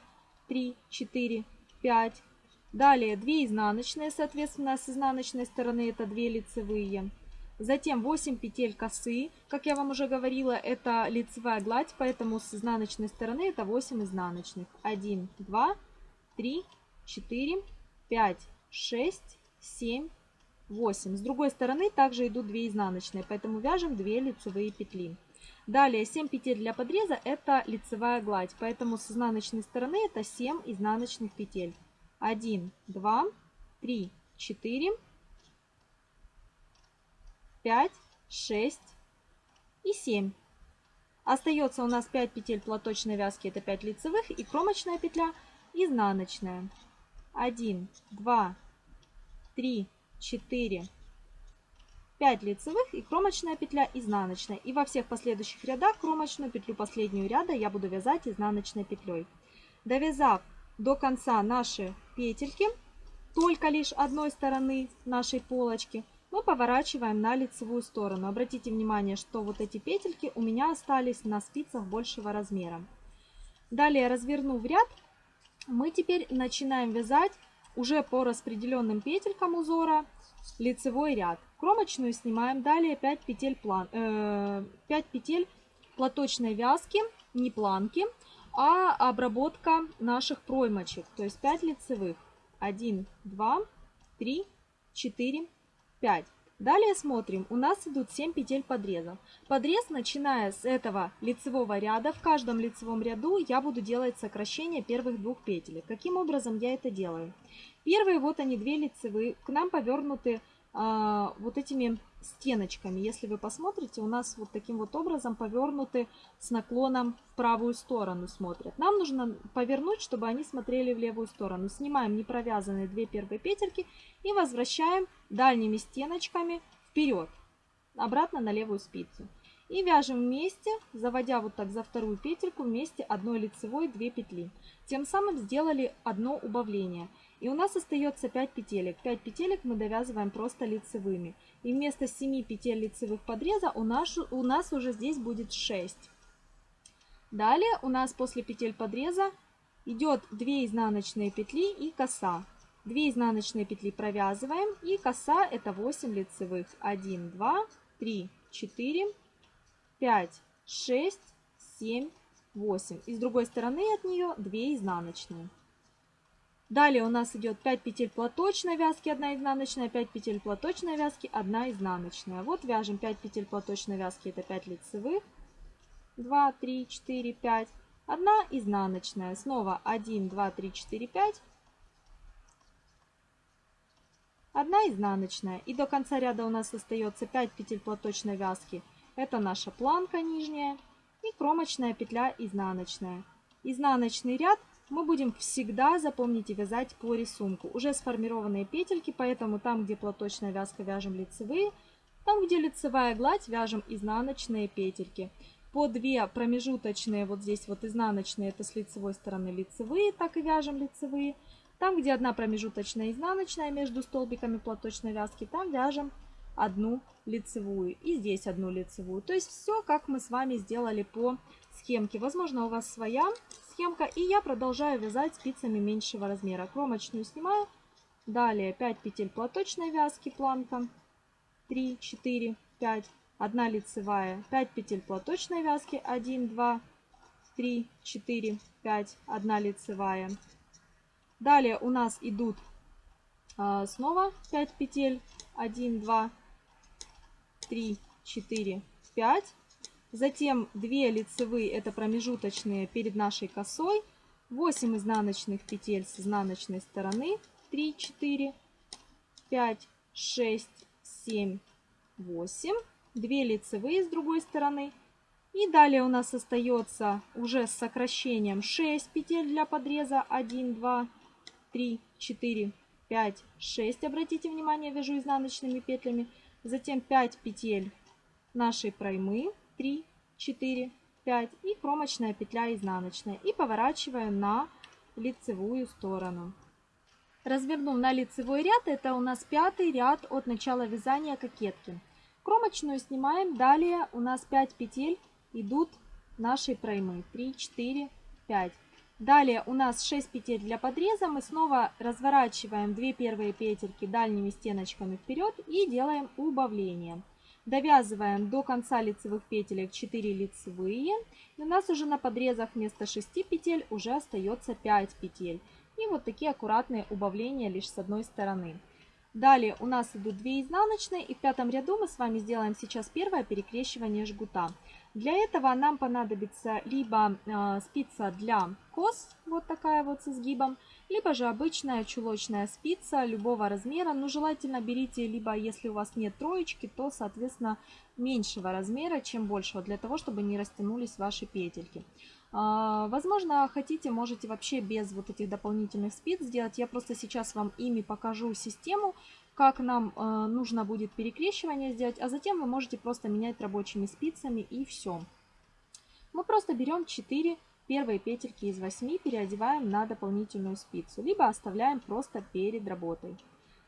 3, 4, 5. Далее 2 изнаночные, соответственно, с изнаночной стороны это 2 лицевые. Затем 8 петель косы, как я вам уже говорила, это лицевая гладь, поэтому с изнаночной стороны это 8 изнаночных. 1, 2, 3, 4, 5, 6, 7, 8. С другой стороны также идут 2 изнаночные, поэтому вяжем 2 лицевые петли. Далее 7 петель для подреза это лицевая гладь, поэтому с изнаночной стороны это 7 изнаночных петель. 1, 2, 3, 4, 5, 6 и 7. Остается у нас 5 петель платочной вязки, это 5 лицевых, и кромочная петля изнаночная. 1, 2, 3, 4, 5 лицевых и кромочная петля изнаночная. И во всех последующих рядах кромочную петлю последнюю ряда я буду вязать изнаночной петлей. Довязав до конца наши петельки, только лишь одной стороны нашей полочки, мы поворачиваем на лицевую сторону. Обратите внимание, что вот эти петельки у меня остались на спицах большего размера. Далее, развернув ряд, мы теперь начинаем вязать уже по распределенным петелькам узора лицевой ряд. Кромочную снимаем. Далее 5 петель, план, э, 5 петель платочной вязки, не планки, а обработка наших проймочек. То есть 5 лицевых. 1, 2, 3, 4, 5. Далее смотрим, у нас идут 7 петель подреза. Подрез, начиная с этого лицевого ряда, в каждом лицевом ряду я буду делать сокращение первых двух петель. Каким образом я это делаю? Первые, вот они, две лицевые, к нам повернуты вот этими стеночками. Если вы посмотрите, у нас вот таким вот образом повернуты с наклоном в правую сторону смотрят. Нам нужно повернуть, чтобы они смотрели в левую сторону. Снимаем непровязанные две первые петельки и возвращаем дальними стеночками вперед, обратно на левую спицу. И вяжем вместе, заводя вот так за вторую петельку вместе одной лицевой 2 петли. Тем самым сделали одно убавление. И у нас остается 5 петелек. 5 петелек мы довязываем просто лицевыми. И вместо 7 петель лицевых подреза у нас, у нас уже здесь будет 6. Далее у нас после петель подреза идет 2 изнаночные петли и коса. 2 изнаночные петли провязываем и коса это 8 лицевых. 1, 2, 3, 4, 5, 6, 7, 8. И с другой стороны от нее 2 изнаночные. Далее у нас идет 5 петель платочной вязки, 1 изнаночная, 5 петель платочной вязки, 1 изнаночная. Вот вяжем 5 петель платочной вязки, это 5 лицевых. 2, 3, 4, 5. 1 изнаночная. Снова 1, 2, 3, 4, 5. 1 изнаночная. И до конца ряда у нас остается 5 петель платочной вязки. Это наша планка нижняя. И кромочная петля изнаночная. Изнаночный ряд мы будем всегда, запомните, вязать по рисунку. Уже сформированные петельки, поэтому там, где платочная вязка, вяжем лицевые. Там, где лицевая гладь, вяжем изнаночные петельки. По 2 промежуточные, вот здесь вот изнаночные, это с лицевой стороны лицевые, так и вяжем лицевые. Там, где одна промежуточная изнаночная между столбиками платочной вязки, там вяжем одну лицевую. И здесь одну лицевую. То есть все, как мы с вами сделали по схемке. Возможно, у вас своя схемка. И я продолжаю вязать спицами меньшего размера. Кромочную снимаю. Далее 5 петель платочной вязки, планка. 3, 4, 5. 1 лицевая. 5 петель платочной вязки. 1, 2, 3, 4, 5. 1 лицевая. Далее у нас идут а, снова 5 петель. 1, 2, 3, 4, 5. Затем 2 лицевые, это промежуточные перед нашей косой. 8 изнаночных петель с изнаночной стороны. 3, 4, 5, 6, 7, 8. 2 лицевые с другой стороны. И далее у нас остается уже с сокращением 6 петель для подреза. 1, 2, 3, 4, 5, 6. Обратите внимание, вяжу изнаночными петлями. Затем 5 петель нашей проймы. 3, 4, 5 и кромочная петля изнаночная. И поворачиваем на лицевую сторону. Развернув на лицевой ряд, это у нас пятый ряд от начала вязания кокетки. Кромочную снимаем, далее у нас 5 петель идут нашей проймы. 3, 4, 5. Далее у нас 6 петель для подреза. Мы снова разворачиваем 2 первые петельки дальними стеночками вперед и делаем убавление. Довязываем до конца лицевых петелек 4 лицевые. И у нас уже на подрезах вместо 6 петель уже остается 5 петель. И вот такие аккуратные убавления лишь с одной стороны. Далее у нас идут 2 изнаночные. И в пятом ряду мы с вами сделаем сейчас первое перекрещивание жгута. Для этого нам понадобится либо э, спица для кос, вот такая вот с изгибом, либо же обычная чулочная спица любого размера. Но желательно берите, либо если у вас нет троечки, то, соответственно, меньшего размера, чем большего, для того, чтобы не растянулись ваши петельки. А, возможно, хотите, можете вообще без вот этих дополнительных спиц сделать. Я просто сейчас вам ими покажу систему, как нам э, нужно будет перекрещивание сделать, а затем вы можете просто менять рабочими спицами и все. Мы просто берем 4 первые петельки из 8, переодеваем на дополнительную спицу, либо оставляем просто перед работой.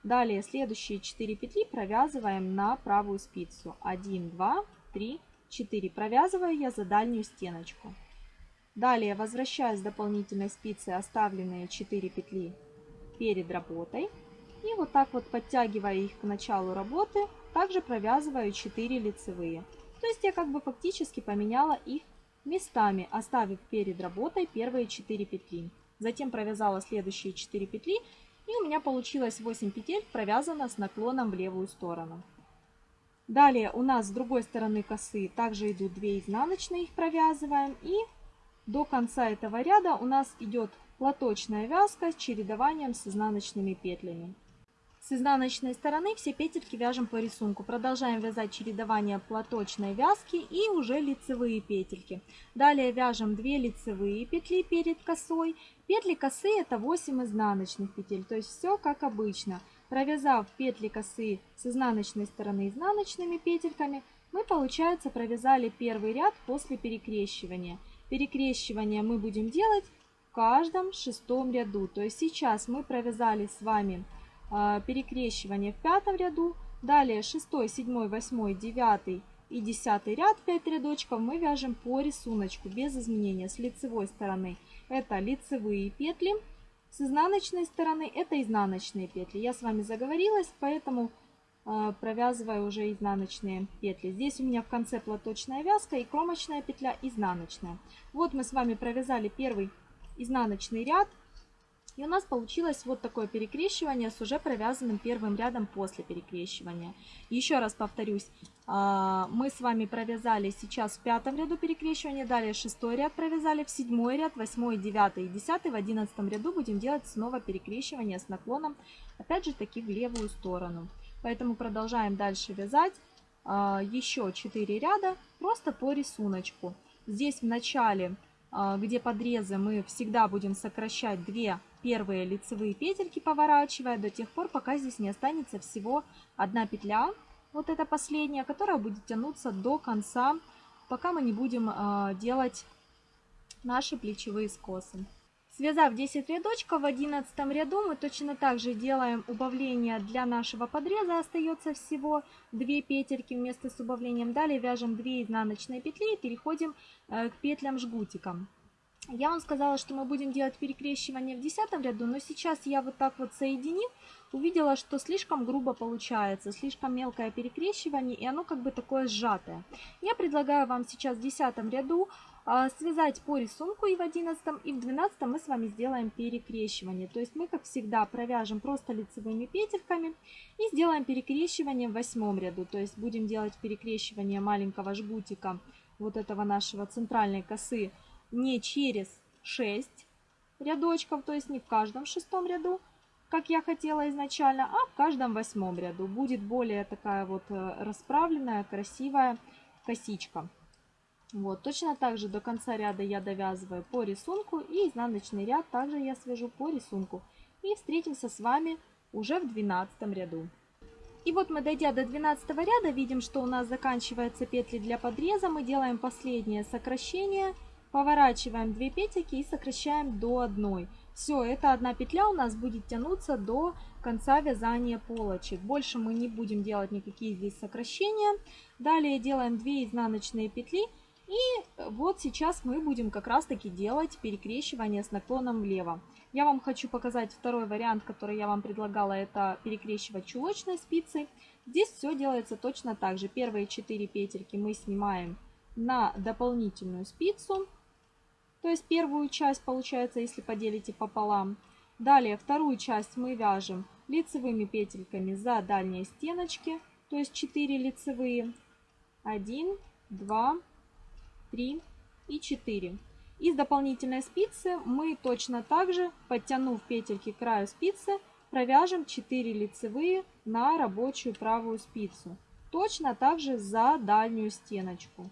Далее следующие 4 петли провязываем на правую спицу. 1, 2, 3, 4. Провязываю я за дальнюю стеночку. Далее возвращаю с дополнительной спицы оставленные 4 петли перед работой. И вот так вот подтягивая их к началу работы, также провязываю 4 лицевые. То есть я как бы фактически поменяла их местами, оставив перед работой первые 4 петли. Затем провязала следующие 4 петли и у меня получилось 8 петель провязано с наклоном в левую сторону. Далее у нас с другой стороны косы также идут 2 изнаночные, их провязываем. И до конца этого ряда у нас идет платочная вязка с чередованием с изнаночными петлями. С изнаночной стороны все петельки вяжем по рисунку. Продолжаем вязать чередование платочной вязки и уже лицевые петельки. Далее вяжем 2 лицевые петли перед косой. Петли косы это 8 изнаночных петель, то есть все как обычно. Провязав петли косы с изнаночной стороны изнаночными петельками, мы, получается, провязали первый ряд после перекрещивания. Перекрещивание мы будем делать в каждом шестом ряду. То есть сейчас мы провязали с вами перекрещивание в пятом ряду. Далее 6, 7, 8, 9 и 10 ряд 5 рядочков мы вяжем по рисунку без изменения. С лицевой стороны это лицевые петли, с изнаночной стороны это изнаночные петли. Я с вами заговорилась, поэтому э, провязываю уже изнаночные петли. Здесь у меня в конце платочная вязка и кромочная петля изнаночная. Вот мы с вами провязали первый изнаночный ряд. И у нас получилось вот такое перекрещивание с уже провязанным первым рядом после перекрещивания. Еще раз повторюсь, а, мы с вами провязали сейчас в пятом ряду перекрещивания, далее шестой ряд провязали, в седьмой ряд, восьмой, девятый и десятый, в одиннадцатом ряду будем делать снова перекрещивание с наклоном, опять же таки в левую сторону. Поэтому продолжаем дальше вязать а, еще 4 ряда просто по рисунку. Здесь в начале, а, где подрезы, мы всегда будем сокращать 2 первые лицевые петельки, поворачивая до тех пор, пока здесь не останется всего одна петля, вот эта последняя, которая будет тянуться до конца, пока мы не будем э, делать наши плечевые скосы. Связав 10 рядочков, в 11 ряду мы точно так же делаем убавление для нашего подреза. Остается всего 2 петельки вместо с убавлением. Далее вяжем 2 изнаночные петли и переходим э, к петлям жгутиком. Я вам сказала, что мы будем делать перекрещивание в 10 ряду, но сейчас я вот так вот соединив, увидела, что слишком грубо получается, слишком мелкое перекрещивание, и оно как бы такое сжатое. Я предлагаю вам сейчас в 10 ряду а, связать по рисунку и в 11 и в 12 мы с вами сделаем перекрещивание. То есть мы, как всегда, провяжем просто лицевыми петельками и сделаем перекрещивание в 8 ряду. То есть будем делать перекрещивание маленького жгутика вот этого нашего центральной косы не через 6 рядочков, то есть не в каждом шестом ряду, как я хотела изначально, а в каждом восьмом ряду. Будет более такая вот э, расправленная, красивая косичка. Вот, точно так же до конца ряда я довязываю по рисунку и изнаночный ряд также я свяжу по рисунку. И встретимся с вами уже в 12 ряду. И вот мы, дойдя до 12 ряда, видим, что у нас заканчиваются петли для подреза. Мы делаем последнее сокращение – Поворачиваем 2 петельки и сокращаем до 1. Все, эта одна петля у нас будет тянуться до конца вязания полочек. Больше мы не будем делать никакие здесь сокращения. Далее делаем 2 изнаночные петли. И вот сейчас мы будем как раз таки делать перекрещивание с наклоном влево. Я вам хочу показать второй вариант, который я вам предлагала, это перекрещивать чулочной спицей. Здесь все делается точно так же. Первые 4 петельки мы снимаем на дополнительную спицу. То есть первую часть получается, если поделите пополам. Далее вторую часть мы вяжем лицевыми петельками за дальние стеночки, то есть 4 лицевые. 1, 2, 3 и 4. Из дополнительной спицы мы точно так же, подтянув петельки к краю спицы, провяжем 4 лицевые на рабочую правую спицу. Точно так же за дальнюю стеночку.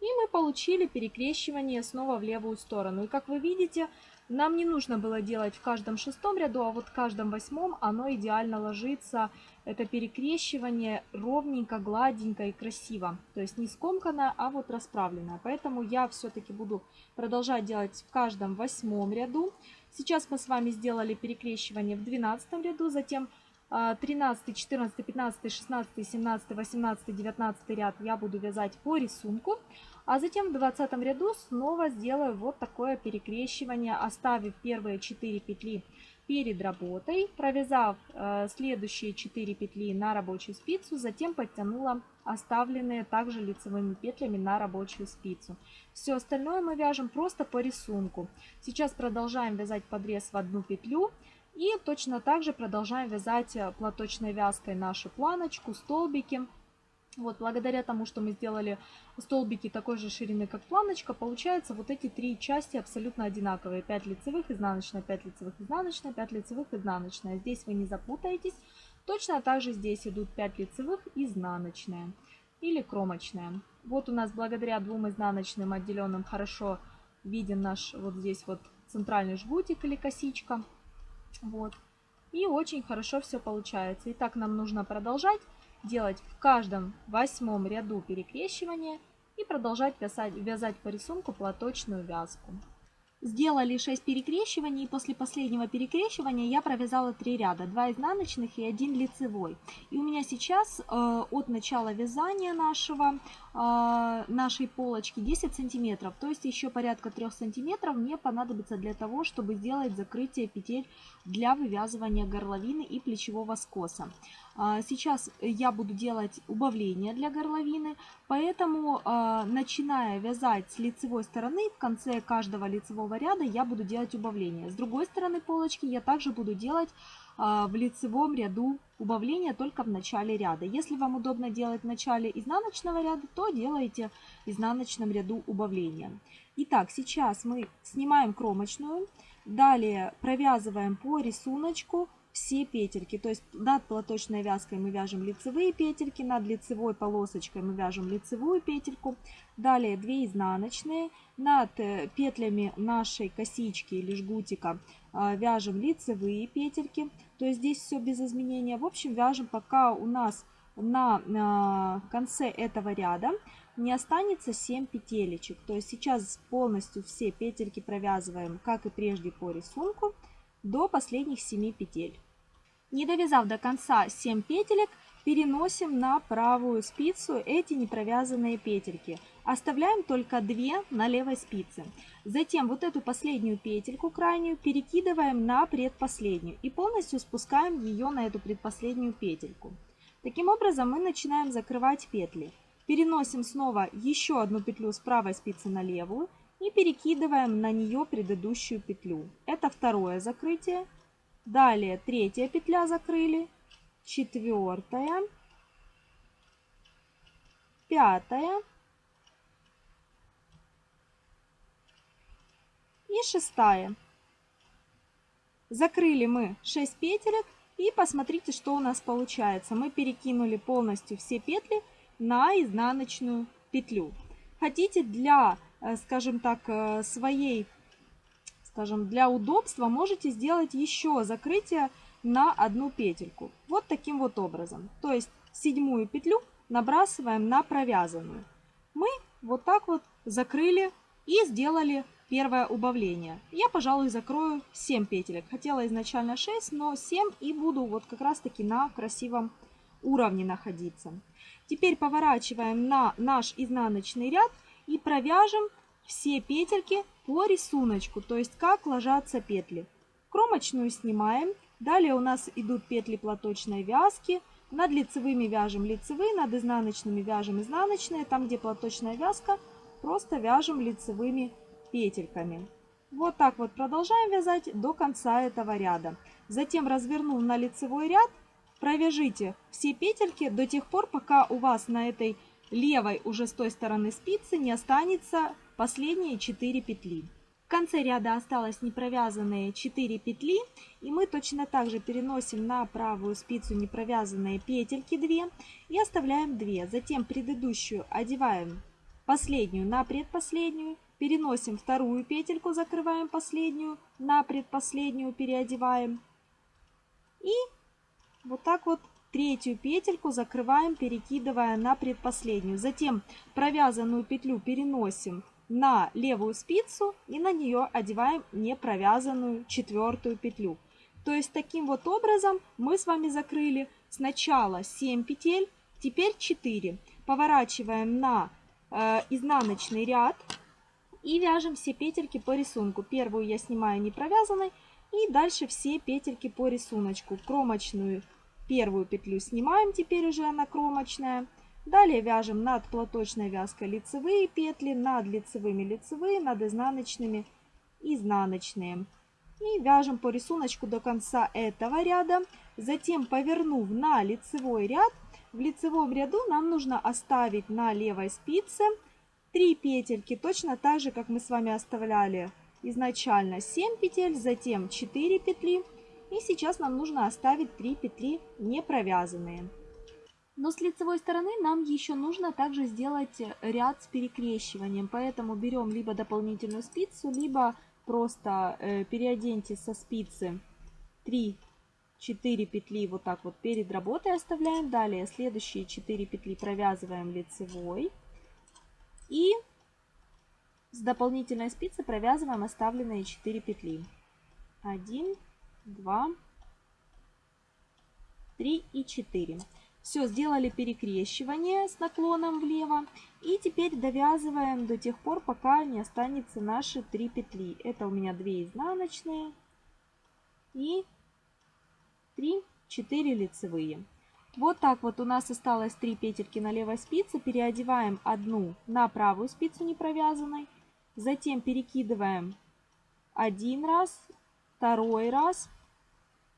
И мы получили перекрещивание снова в левую сторону. И как вы видите, нам не нужно было делать в каждом шестом ряду, а вот в каждом восьмом оно идеально ложится. Это перекрещивание ровненько, гладенько и красиво. То есть не скомканное, а вот расправленное. Поэтому я все-таки буду продолжать делать в каждом восьмом ряду. Сейчас мы с вами сделали перекрещивание в двенадцатом ряду, затем 13, 14, 15, 16, 17, 18, 19 ряд я буду вязать по рисунку. А затем в 20 ряду снова сделаю вот такое перекрещивание, оставив первые 4 петли перед работой, провязав э, следующие 4 петли на рабочую спицу, затем подтянула оставленные также лицевыми петлями на рабочую спицу. Все остальное мы вяжем просто по рисунку. Сейчас продолжаем вязать подрез в одну петлю и точно так же продолжаем вязать э, платочной вязкой нашу планочку, столбики. Вот, благодаря тому, что мы сделали столбики такой же ширины, как планочка, получается вот эти три части абсолютно одинаковые. 5 лицевых, изнаночная, 5 лицевых, изнаночная, 5 лицевых, изнаночная. Здесь вы не запутаетесь. Точно так же здесь идут 5 лицевых, изнаночная или кромочная. Вот у нас благодаря двум изнаночным отделенным хорошо виден наш вот здесь вот центральный жгутик или косичка. Вот. И очень хорошо все получается. Итак, нам нужно продолжать делать в каждом восьмом ряду перекрещивания и продолжать вязать, вязать по рисунку платочную вязку. Сделали 6 перекрещиваний, и после последнего перекрещивания я провязала 3 ряда, 2 изнаночных и 1 лицевой. И у меня сейчас э, от начала вязания нашего, э, нашей полочки 10 сантиметров, то есть еще порядка 3 сантиметров мне понадобится для того, чтобы сделать закрытие петель для вывязывания горловины и плечевого скоса. А, сейчас я буду делать убавление для горловины, поэтому а, начиная вязать с лицевой стороны, в конце каждого лицевого ряда я буду делать убавление. С другой стороны полочки я также буду делать а, в лицевом ряду убавление только в начале ряда. Если вам удобно делать в начале изнаночного ряда, то делайте в изнаночном ряду убавление. Итак, сейчас мы снимаем кромочную, далее провязываем по рисунку все петельки. То есть над платочной вязкой мы вяжем лицевые петельки, над лицевой полосочкой мы вяжем лицевую петельку. Далее 2 изнаночные. Над э, петлями нашей косички или жгутика а, вяжем лицевые петельки. То есть здесь все без изменения. В общем, вяжем пока у нас на, на конце этого ряда не останется 7 петелечек. То есть сейчас полностью все петельки провязываем, как и прежде по рисунку до последних 7 петель. Не довязав до конца 7 петелек, переносим на правую спицу эти непровязанные петельки. Оставляем только 2 на левой спице. Затем вот эту последнюю петельку крайнюю перекидываем на предпоследнюю и полностью спускаем ее на эту предпоследнюю петельку. Таким образом мы начинаем закрывать петли. Переносим снова еще одну петлю с правой спицы на левую и перекидываем на нее предыдущую петлю. Это второе закрытие. Далее третья петля закрыли, четвертая, пятая и шестая. Закрыли мы 6 петелек и посмотрите, что у нас получается. Мы перекинули полностью все петли на изнаночную петлю. Хотите для скажем так, э, своей, скажем, для удобства можете сделать еще закрытие на одну петельку. Вот таким вот образом. То есть седьмую петлю набрасываем на провязанную. Мы вот так вот закрыли и сделали первое убавление. Я, пожалуй, закрою 7 петелек. Хотела изначально 6, но 7 и буду вот как раз таки на красивом уровне находиться. Теперь поворачиваем на наш изнаночный ряд и провяжем все петельки по рисунку, то есть как ложатся петли. Кромочную снимаем. Далее у нас идут петли платочной вязки. Над лицевыми вяжем лицевые, над изнаночными вяжем изнаночные. Там, где платочная вязка, просто вяжем лицевыми петельками. Вот так вот продолжаем вязать до конца этого ряда. Затем развернув на лицевой ряд, провяжите все петельки до тех пор, пока у вас на этой левой уже с той стороны спицы не останется последние 4 петли. В конце ряда осталось непровязанные 4 петли, и мы точно так же переносим на правую спицу непровязанные петельки 2 и оставляем 2. Затем предыдущую одеваем последнюю на предпоследнюю, переносим вторую петельку, закрываем последнюю, на предпоследнюю переодеваем. И вот так вот Третью петельку закрываем, перекидывая на предпоследнюю. Затем провязанную петлю переносим на левую спицу и на нее одеваем непровязанную четвертую петлю. То есть таким вот образом мы с вами закрыли сначала 7 петель, теперь 4. Поворачиваем на э, изнаночный ряд и вяжем все петельки по рисунку. Первую я снимаю не провязанной и дальше все петельки по рисунку. Кромочную Первую петлю снимаем, теперь уже она кромочная. Далее вяжем над платочной вязкой лицевые петли, над лицевыми лицевые, над изнаночными изнаночные. И вяжем по рисунку до конца этого ряда. Затем, повернув на лицевой ряд, в лицевом ряду нам нужно оставить на левой спице 3 петельки, точно так же, как мы с вами оставляли изначально 7 петель, затем 4 петли. И сейчас нам нужно оставить 3 петли не провязанные. Но с лицевой стороны нам еще нужно также сделать ряд с перекрещиванием, поэтому берем либо дополнительную спицу, либо просто э, переоденьте со спицы 3-4 петли вот так вот перед работой оставляем. Далее следующие 4 петли провязываем лицевой. И с дополнительной спицы провязываем оставленные 4 петли. 1, 2, 3 и 4. Все, сделали перекрещивание с наклоном влево. И теперь довязываем до тех пор, пока не останется наши 3 петли. Это у меня 2 изнаночные и 3, 4 лицевые. Вот так вот у нас осталось 3 петельки на левой спице. Переодеваем одну на правую спицу не провязанной. Затем перекидываем один раз, второй раз.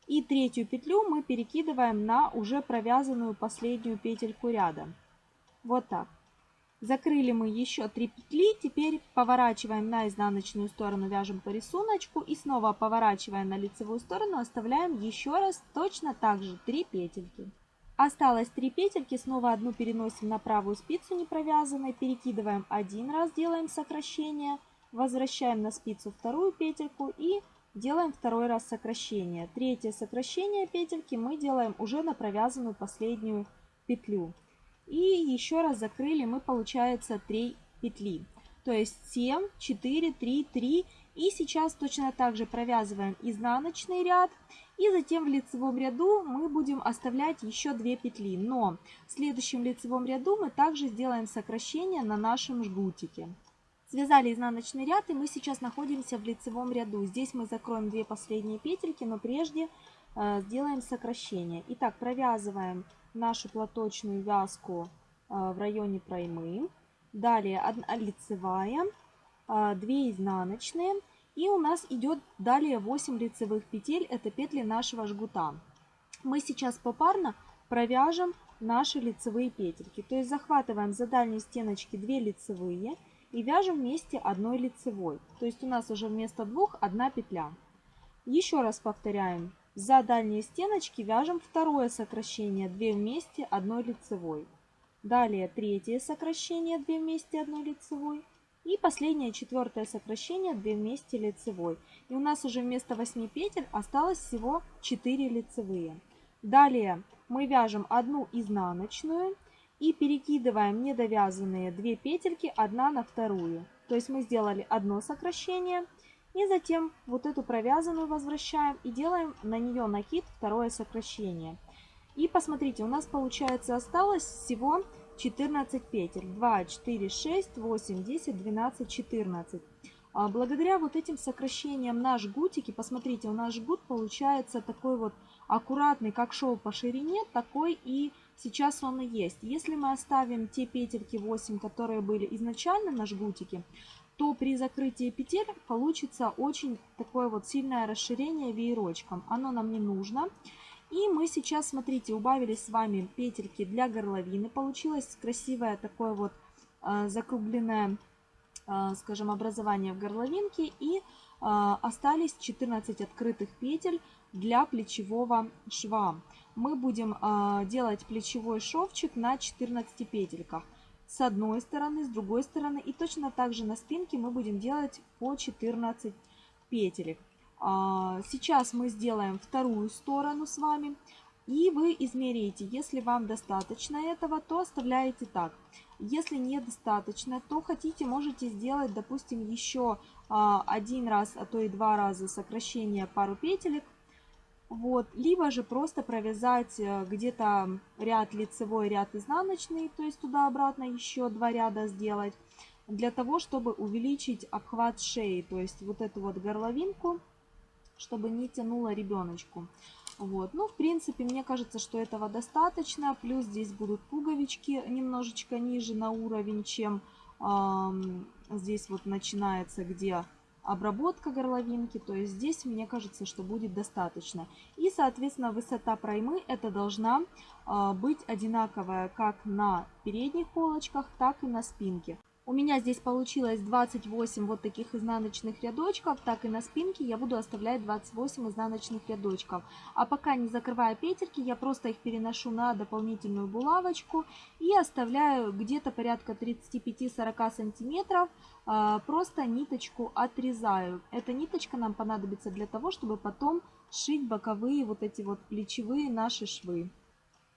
И третью петлю мы перекидываем на уже провязанную последнюю петельку ряда. Вот так. Закрыли мы еще 3 петли. Теперь поворачиваем на изнаночную сторону, вяжем по рисунку. И снова поворачивая на лицевую сторону, оставляем еще раз точно так же 3 петельки. Осталось 3 петельки, снова одну переносим на правую спицу не провязанной, перекидываем один раз, делаем сокращение, возвращаем на спицу вторую петельку и делаем второй раз сокращение. Третье сокращение петельки мы делаем уже на провязанную последнюю петлю. И еще раз закрыли мы, получается, 3 петли. То есть 7, 4, 3, 3. И сейчас точно так же провязываем изнаночный ряд и затем в лицевом ряду мы будем оставлять еще 2 петли. Но в следующем лицевом ряду мы также сделаем сокращение на нашем жгутике. Связали изнаночный ряд и мы сейчас находимся в лицевом ряду. Здесь мы закроем 2 последние петельки, но прежде э, сделаем сокращение. Итак, провязываем нашу платочную вязку э, в районе проймы. Далее 1 лицевая, э, 2 изнаночные и у нас идет далее 8 лицевых петель, это петли нашего жгута. Мы сейчас попарно провяжем наши лицевые петельки. То есть захватываем за дальние стеночки 2 лицевые и вяжем вместе одной лицевой. То есть у нас уже вместо двух одна петля. Еще раз повторяем. За дальние стеночки вяжем второе сокращение 2 вместе одной лицевой. Далее третье сокращение 2 вместе одной лицевой. И последнее четвертое сокращение 2 вместе лицевой. И у нас уже вместо 8 петель осталось всего 4 лицевые. Далее мы вяжем одну изнаночную и перекидываем недовязанные 2 петельки одна на вторую. То есть мы сделали одно сокращение и затем вот эту провязанную возвращаем и делаем на нее накид второе сокращение. И посмотрите, у нас получается осталось всего 14 петель. 2, 4, 6, 8, 10, 12, 14. Благодаря вот этим сокращениям на жгутике, посмотрите, у нас жгут получается такой вот аккуратный, как шел по ширине, такой и сейчас он и есть. Если мы оставим те петельки 8, которые были изначально на жгутике, то при закрытии петель получится очень такое вот сильное расширение веерочком. Оно нам не нужно. И мы сейчас, смотрите, убавили с вами петельки для горловины. Получилось красивое такое вот э, закругленное, э, скажем, образование в горловинке. И э, остались 14 открытых петель для плечевого шва. Мы будем э, делать плечевой шовчик на 14 петельках. С одной стороны, с другой стороны. И точно так же на спинке мы будем делать по 14 петелек. А, сейчас мы сделаем вторую сторону с вами. И вы измеряете. Если вам достаточно этого, то оставляете так. Если недостаточно, то хотите, можете сделать, допустим, еще а, один раз, а то и два раза сокращение пару петелек. Вот. Либо же просто провязать э, где-то ряд лицевой, ряд изнаночный, то есть туда-обратно еще два ряда сделать, для того, чтобы увеличить обхват шеи, то есть вот эту вот горловинку чтобы не тянуло ребеночку. Вот. Ну, в принципе, мне кажется, что этого достаточно. Плюс здесь будут пуговички немножечко ниже на уровень, чем э, здесь вот начинается, где обработка горловинки. То есть здесь, мне кажется, что будет достаточно. И, соответственно, высота проймы это должна э, быть одинаковая как на передних полочках, так и на спинке. У меня здесь получилось 28 вот таких изнаночных рядочков, так и на спинке я буду оставлять 28 изнаночных рядочков. А пока не закрывая петельки, я просто их переношу на дополнительную булавочку и оставляю где-то порядка 35-40 сантиметров, а, просто ниточку отрезаю. Эта ниточка нам понадобится для того, чтобы потом сшить боковые вот эти вот плечевые наши швы.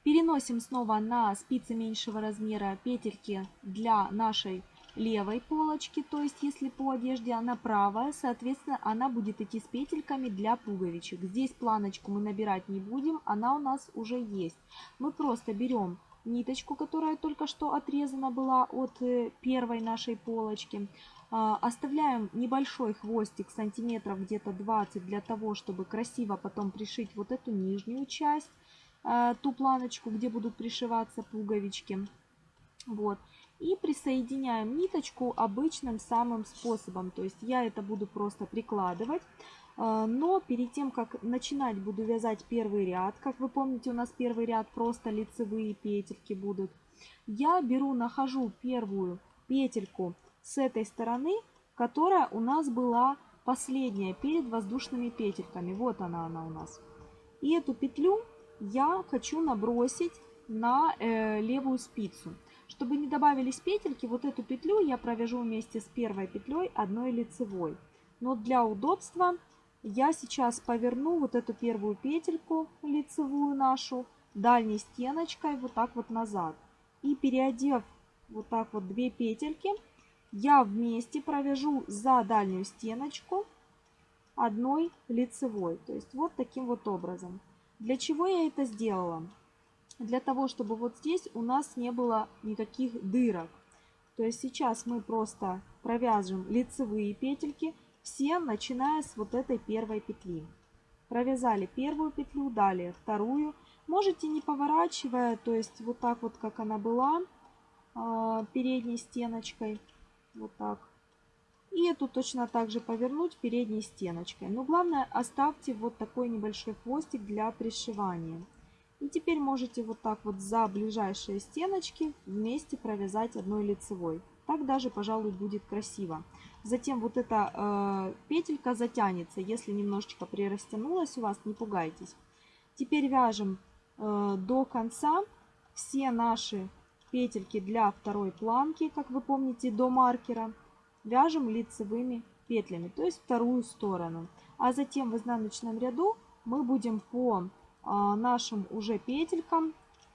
Переносим снова на спицы меньшего размера петельки для нашей левой полочки, то есть если по одежде она правая, соответственно, она будет идти с петельками для пуговичек. Здесь планочку мы набирать не будем, она у нас уже есть. Мы просто берем ниточку, которая только что отрезана была от э, первой нашей полочки. А, оставляем небольшой хвостик, сантиметров где-то 20, для того, чтобы красиво потом пришить вот эту нижнюю часть, а, ту планочку, где будут пришиваться пуговички. Вот. И присоединяем ниточку обычным самым способом. То есть я это буду просто прикладывать. А, но перед тем, как начинать буду вязать первый ряд, как вы помните, у нас первый ряд просто лицевые петельки будут. Я беру, нахожу первую петельку с этой стороны, которая у нас была последняя перед воздушными петельками. Вот она, она у нас. И эту петлю я хочу набросить на э, левую спицу. Чтобы не добавились петельки, вот эту петлю я провяжу вместе с первой петлей одной лицевой. Но для удобства я сейчас поверну вот эту первую петельку лицевую нашу дальней стеночкой вот так вот назад. И переодев вот так вот две петельки, я вместе провяжу за дальнюю стеночку одной лицевой. То есть вот таким вот образом. Для чего я это сделала? Для того, чтобы вот здесь у нас не было никаких дырок. То есть сейчас мы просто провяжем лицевые петельки, все начиная с вот этой первой петли. Провязали первую петлю, далее вторую. Можете не поворачивая, то есть вот так вот, как она была, а, передней стеночкой. Вот так. И эту точно так же повернуть передней стеночкой. Но главное оставьте вот такой небольшой хвостик для пришивания. И теперь можете вот так вот за ближайшие стеночки вместе провязать одной лицевой. Так даже, пожалуй, будет красиво. Затем вот эта э, петелька затянется. Если немножечко прирастянулась у вас, не пугайтесь. Теперь вяжем э, до конца все наши петельки для второй планки, как вы помните, до маркера вяжем лицевыми петлями, то есть вторую сторону. А затем в изнаночном ряду мы будем по нашим уже петелькам,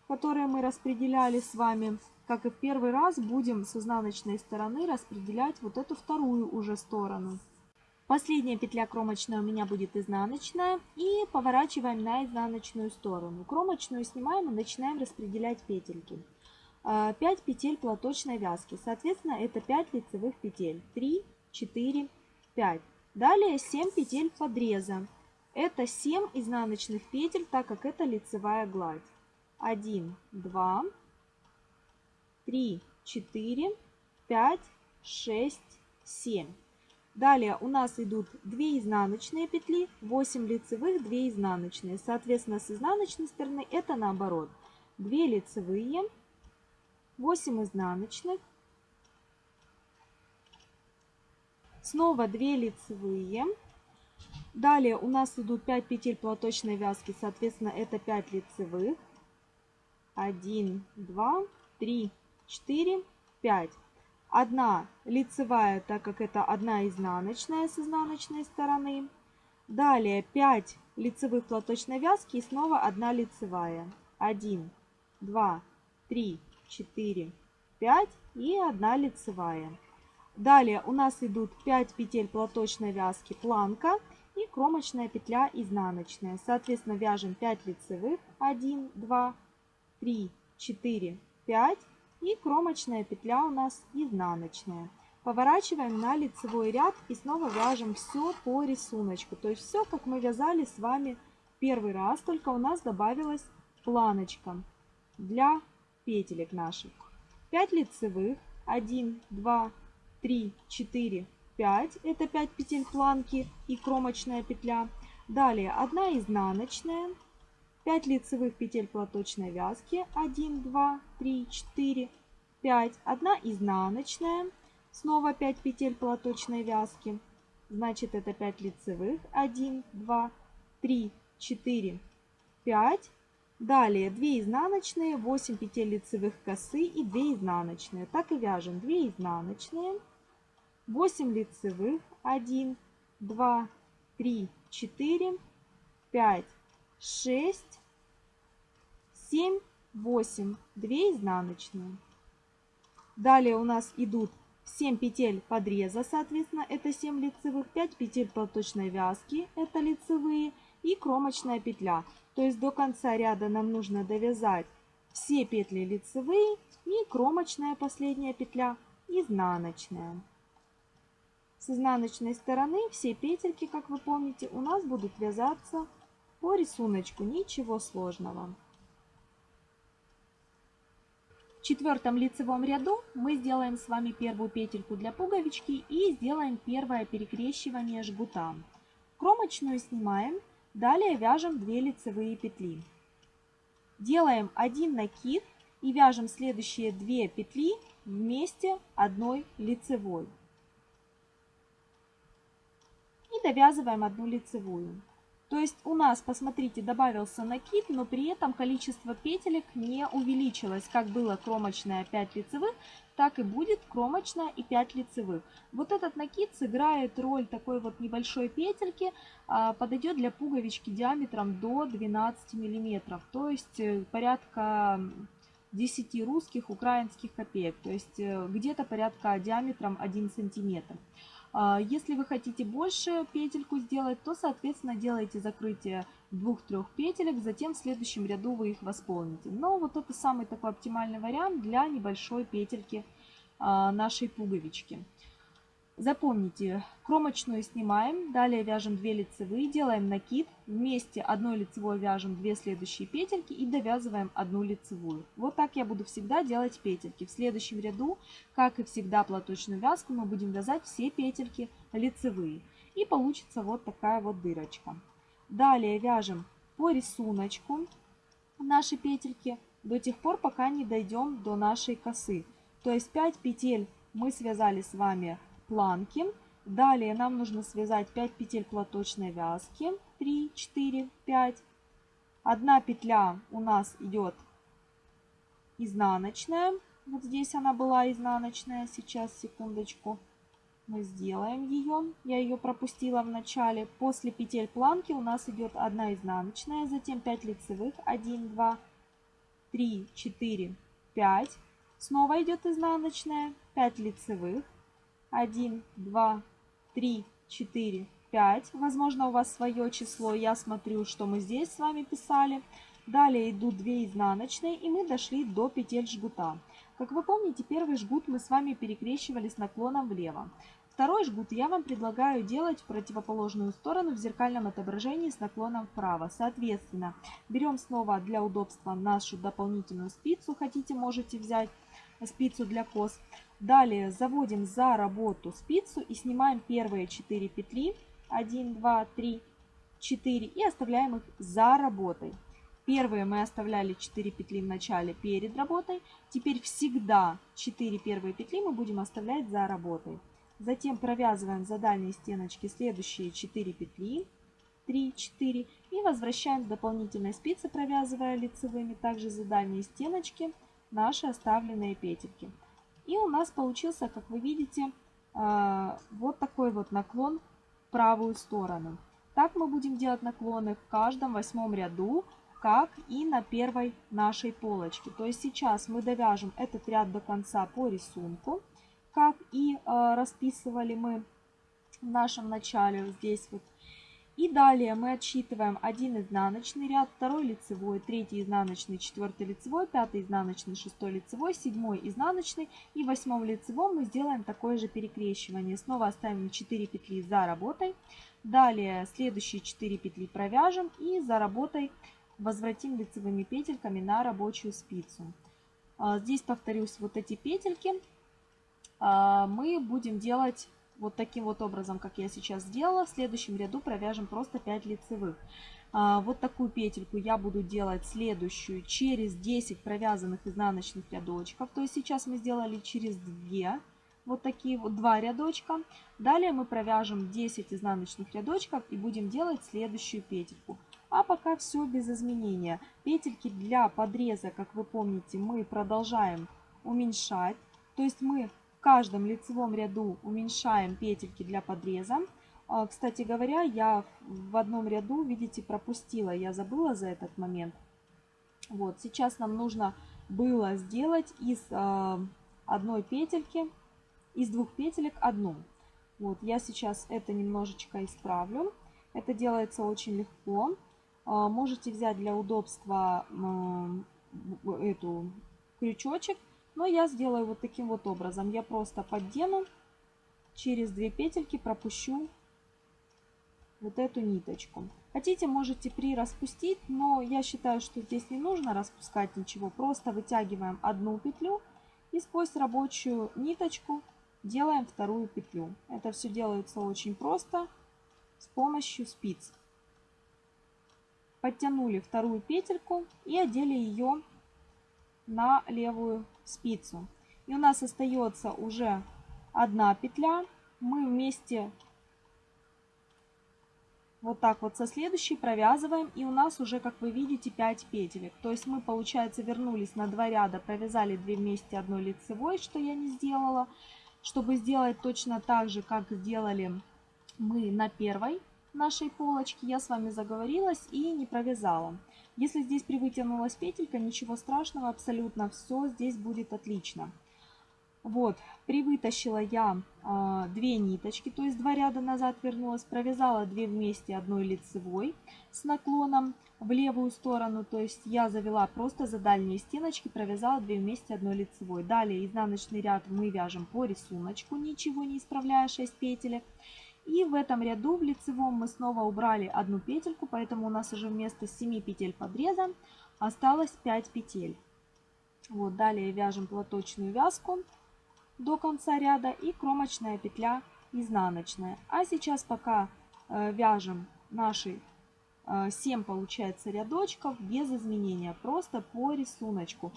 которые мы распределяли с вами, как и в первый раз, будем с изнаночной стороны распределять вот эту вторую уже сторону. Последняя петля кромочная у меня будет изнаночная. И поворачиваем на изнаночную сторону. Кромочную снимаем и начинаем распределять петельки. 5 а, петель платочной вязки. Соответственно, это 5 лицевых петель. 3, 4, 5. Далее 7 петель подреза. Это 7 изнаночных петель, так как это лицевая гладь. 1, 2, 3, 4, 5, 6, 7. Далее у нас идут 2 изнаночные петли, 8 лицевых, 2 изнаночные. Соответственно, с изнаночной стороны это наоборот. 2 лицевые, 8 изнаночных, снова 2 лицевые. Далее у нас идут 5 петель платочной вязки, соответственно, это 5 лицевых. 1, 2, 3, 4, 5. Одна лицевая, так как это одна изнаночная с изнаночной стороны. Далее 5 лицевых платочной вязки и снова одна лицевая. 1, 2, 3, 4, 5 и 1 лицевая. Далее у нас идут 5 петель платочной вязки планка и кромочная петля изнаночная. Соответственно, вяжем 5 лицевых, 1, 2, 3, 4, 5 и кромочная петля у нас изнаночная. Поворачиваем на лицевой ряд и снова вяжем все по рисунку. То есть все, как мы вязали с вами первый раз, только у нас добавилась планочка для петелек наших. 5 лицевых, 1, 2, 3, 4, 5. Это 5 петель планки и кромочная петля. Далее 1 изнаночная, 5 лицевых петель платочной вязки, 1, 2, 3, 4, 5. 1 изнаночная, снова 5 петель платочной вязки. Значит, это 5 лицевых, 1, 2, 3, 4, 5. Далее 2 изнаночные, 8 петель лицевых косы и 2 изнаночные. Так и вяжем 2 изнаночные, 8 лицевых, 1, 2, 3, 4, 5, 6, 7, 8, 2 изнаночные. Далее у нас идут 7 петель подреза, соответственно, это 7 лицевых, 5 петель платочной вязки, это лицевые, и кромочная петля. То есть до конца ряда нам нужно довязать все петли лицевые и кромочная последняя петля изнаночная. С изнаночной стороны все петельки, как вы помните, у нас будут вязаться по рисунку, ничего сложного. В четвертом лицевом ряду мы сделаем с вами первую петельку для пуговички и сделаем первое перекрещивание жгута. Кромочную снимаем, далее вяжем 2 лицевые петли. Делаем один накид и вяжем следующие 2 петли вместе одной лицевой. И довязываем одну лицевую. То есть у нас, посмотрите, добавился накид, но при этом количество петелек не увеличилось. Как было кромочная 5 лицевых, так и будет кромочная и 5 лицевых. Вот этот накид сыграет роль такой вот небольшой петельки, а, подойдет для пуговички диаметром до 12 миллиметров, то есть э, порядка 10 русских украинских копеек, то есть э, где-то порядка диаметром 1 сантиметр. А, если вы хотите больше петельку сделать, то, соответственно, делайте закрытие двух-трех петелек, затем в следующем ряду вы их восполните. Но вот это самый такой оптимальный вариант для небольшой петельки а, нашей пуговички. Запомните, кромочную снимаем, далее вяжем 2 лицевые, делаем накид, вместе одной лицевой вяжем 2 следующие петельки и довязываем одну лицевую. Вот так я буду всегда делать петельки. В следующем ряду, как и всегда платочную вязку, мы будем вязать все петельки лицевые. И получится вот такая вот дырочка. Далее вяжем по рисунку наши петельки до тех пор, пока не дойдем до нашей косы. То есть 5 петель мы связали с вами планки. Далее нам нужно связать 5 петель платочной вязки. 3, 4, 5. Одна петля у нас идет изнаночная. Вот здесь она была изнаночная. Сейчас, секундочку, мы сделаем ее. Я ее пропустила в начале. После петель планки у нас идет одна изнаночная, затем 5 лицевых. 1, 2, 3, 4, 5. Снова идет изнаночная, 5 лицевых. 1, 2, 3, 4, 5. Возможно, у вас свое число. Я смотрю, что мы здесь с вами писали. Далее идут 2 изнаночные, и мы дошли до петель жгута. Как вы помните, первый жгут мы с вами перекрещивали с наклоном влево. Второй жгут я вам предлагаю делать в противоположную сторону в зеркальном отображении с наклоном вправо. Соответственно, берем снова для удобства нашу дополнительную спицу. Хотите, можете взять спицу для кос. Далее заводим за работу спицу и снимаем первые 4 петли. 1, 2, 3, 4 и оставляем их за работой. Первые мы оставляли 4 петли в начале перед работой. Теперь всегда 4 первые петли мы будем оставлять за работой. Затем провязываем за дальние стеночки следующие 4 петли. 3, 4 и возвращаем с дополнительной спицы, провязывая лицевыми также за дальние стеночки наши оставленные петельки. И у нас получился, как вы видите, а, вот такой вот наклон в правую сторону. Так мы будем делать наклоны в каждом восьмом ряду, как и на первой нашей полочке. То есть сейчас мы довяжем этот ряд до конца по рисунку, как и а, расписывали мы в нашем начале здесь вот и далее мы отсчитываем один изнаночный ряд, второй лицевой, третий изнаночный, четвертый лицевой, пятый изнаночный, шестой лицевой, седьмой изнаночный и восьмом лицевом мы сделаем такое же перекрещивание. Снова оставим 4 петли за работой. Далее следующие 4 петли провяжем и за работой возвратим лицевыми петельками на рабочую спицу. А, здесь повторюсь вот эти петельки а, мы будем делать вот таким вот образом, как я сейчас сделала. В следующем ряду провяжем просто 5 лицевых. А, вот такую петельку я буду делать следующую через 10 провязанных изнаночных рядочков. То есть сейчас мы сделали через 2 вот такие вот два рядочка. Далее мы провяжем 10 изнаночных рядочков и будем делать следующую петельку. А пока все без изменения. Петельки для подреза, как вы помните, мы продолжаем уменьшать. То есть мы в каждом лицевом ряду уменьшаем петельки для подреза. А, кстати говоря, я в одном ряду, видите, пропустила, я забыла за этот момент. Вот, сейчас нам нужно было сделать из а, одной петельки из двух петелек одну. Вот, я сейчас это немножечко исправлю. Это делается очень легко. А, можете взять для удобства эту крючочек, но я сделаю вот таким вот образом. Я просто поддену, через две петельки пропущу вот эту ниточку. Хотите, можете при распустить, но я считаю, что здесь не нужно распускать ничего. Просто вытягиваем одну петлю и сквозь рабочую ниточку делаем вторую петлю. Это все делается очень просто с помощью спиц. Подтянули вторую петельку и одели ее на левую спицу. И у нас остается уже одна петля. Мы вместе вот так вот со следующей провязываем. И у нас уже, как вы видите, 5 петелек. То есть мы, получается, вернулись на 2 ряда, провязали 2 вместе одной лицевой, что я не сделала. Чтобы сделать точно так же, как сделали мы на первой нашей полочке, я с вами заговорилась и не провязала. Если здесь привытянулась петелька, ничего страшного, абсолютно все здесь будет отлично. Вот, привытащила я э, две ниточки, то есть два ряда назад вернулась, провязала две вместе одной лицевой с наклоном в левую сторону, то есть я завела просто за дальние стеночки, провязала две вместе одной лицевой. Далее изнаночный ряд мы вяжем по рисунку, ничего не исправляя 6 петелек. И в этом ряду в лицевом мы снова убрали одну петельку, поэтому у нас уже вместо 7 петель подреза осталось 5 петель. Вот, далее вяжем платочную вязку до конца ряда и кромочная петля изнаночная. А сейчас пока э, вяжем наши э, 7 получается рядочков без изменения, просто по рисунку.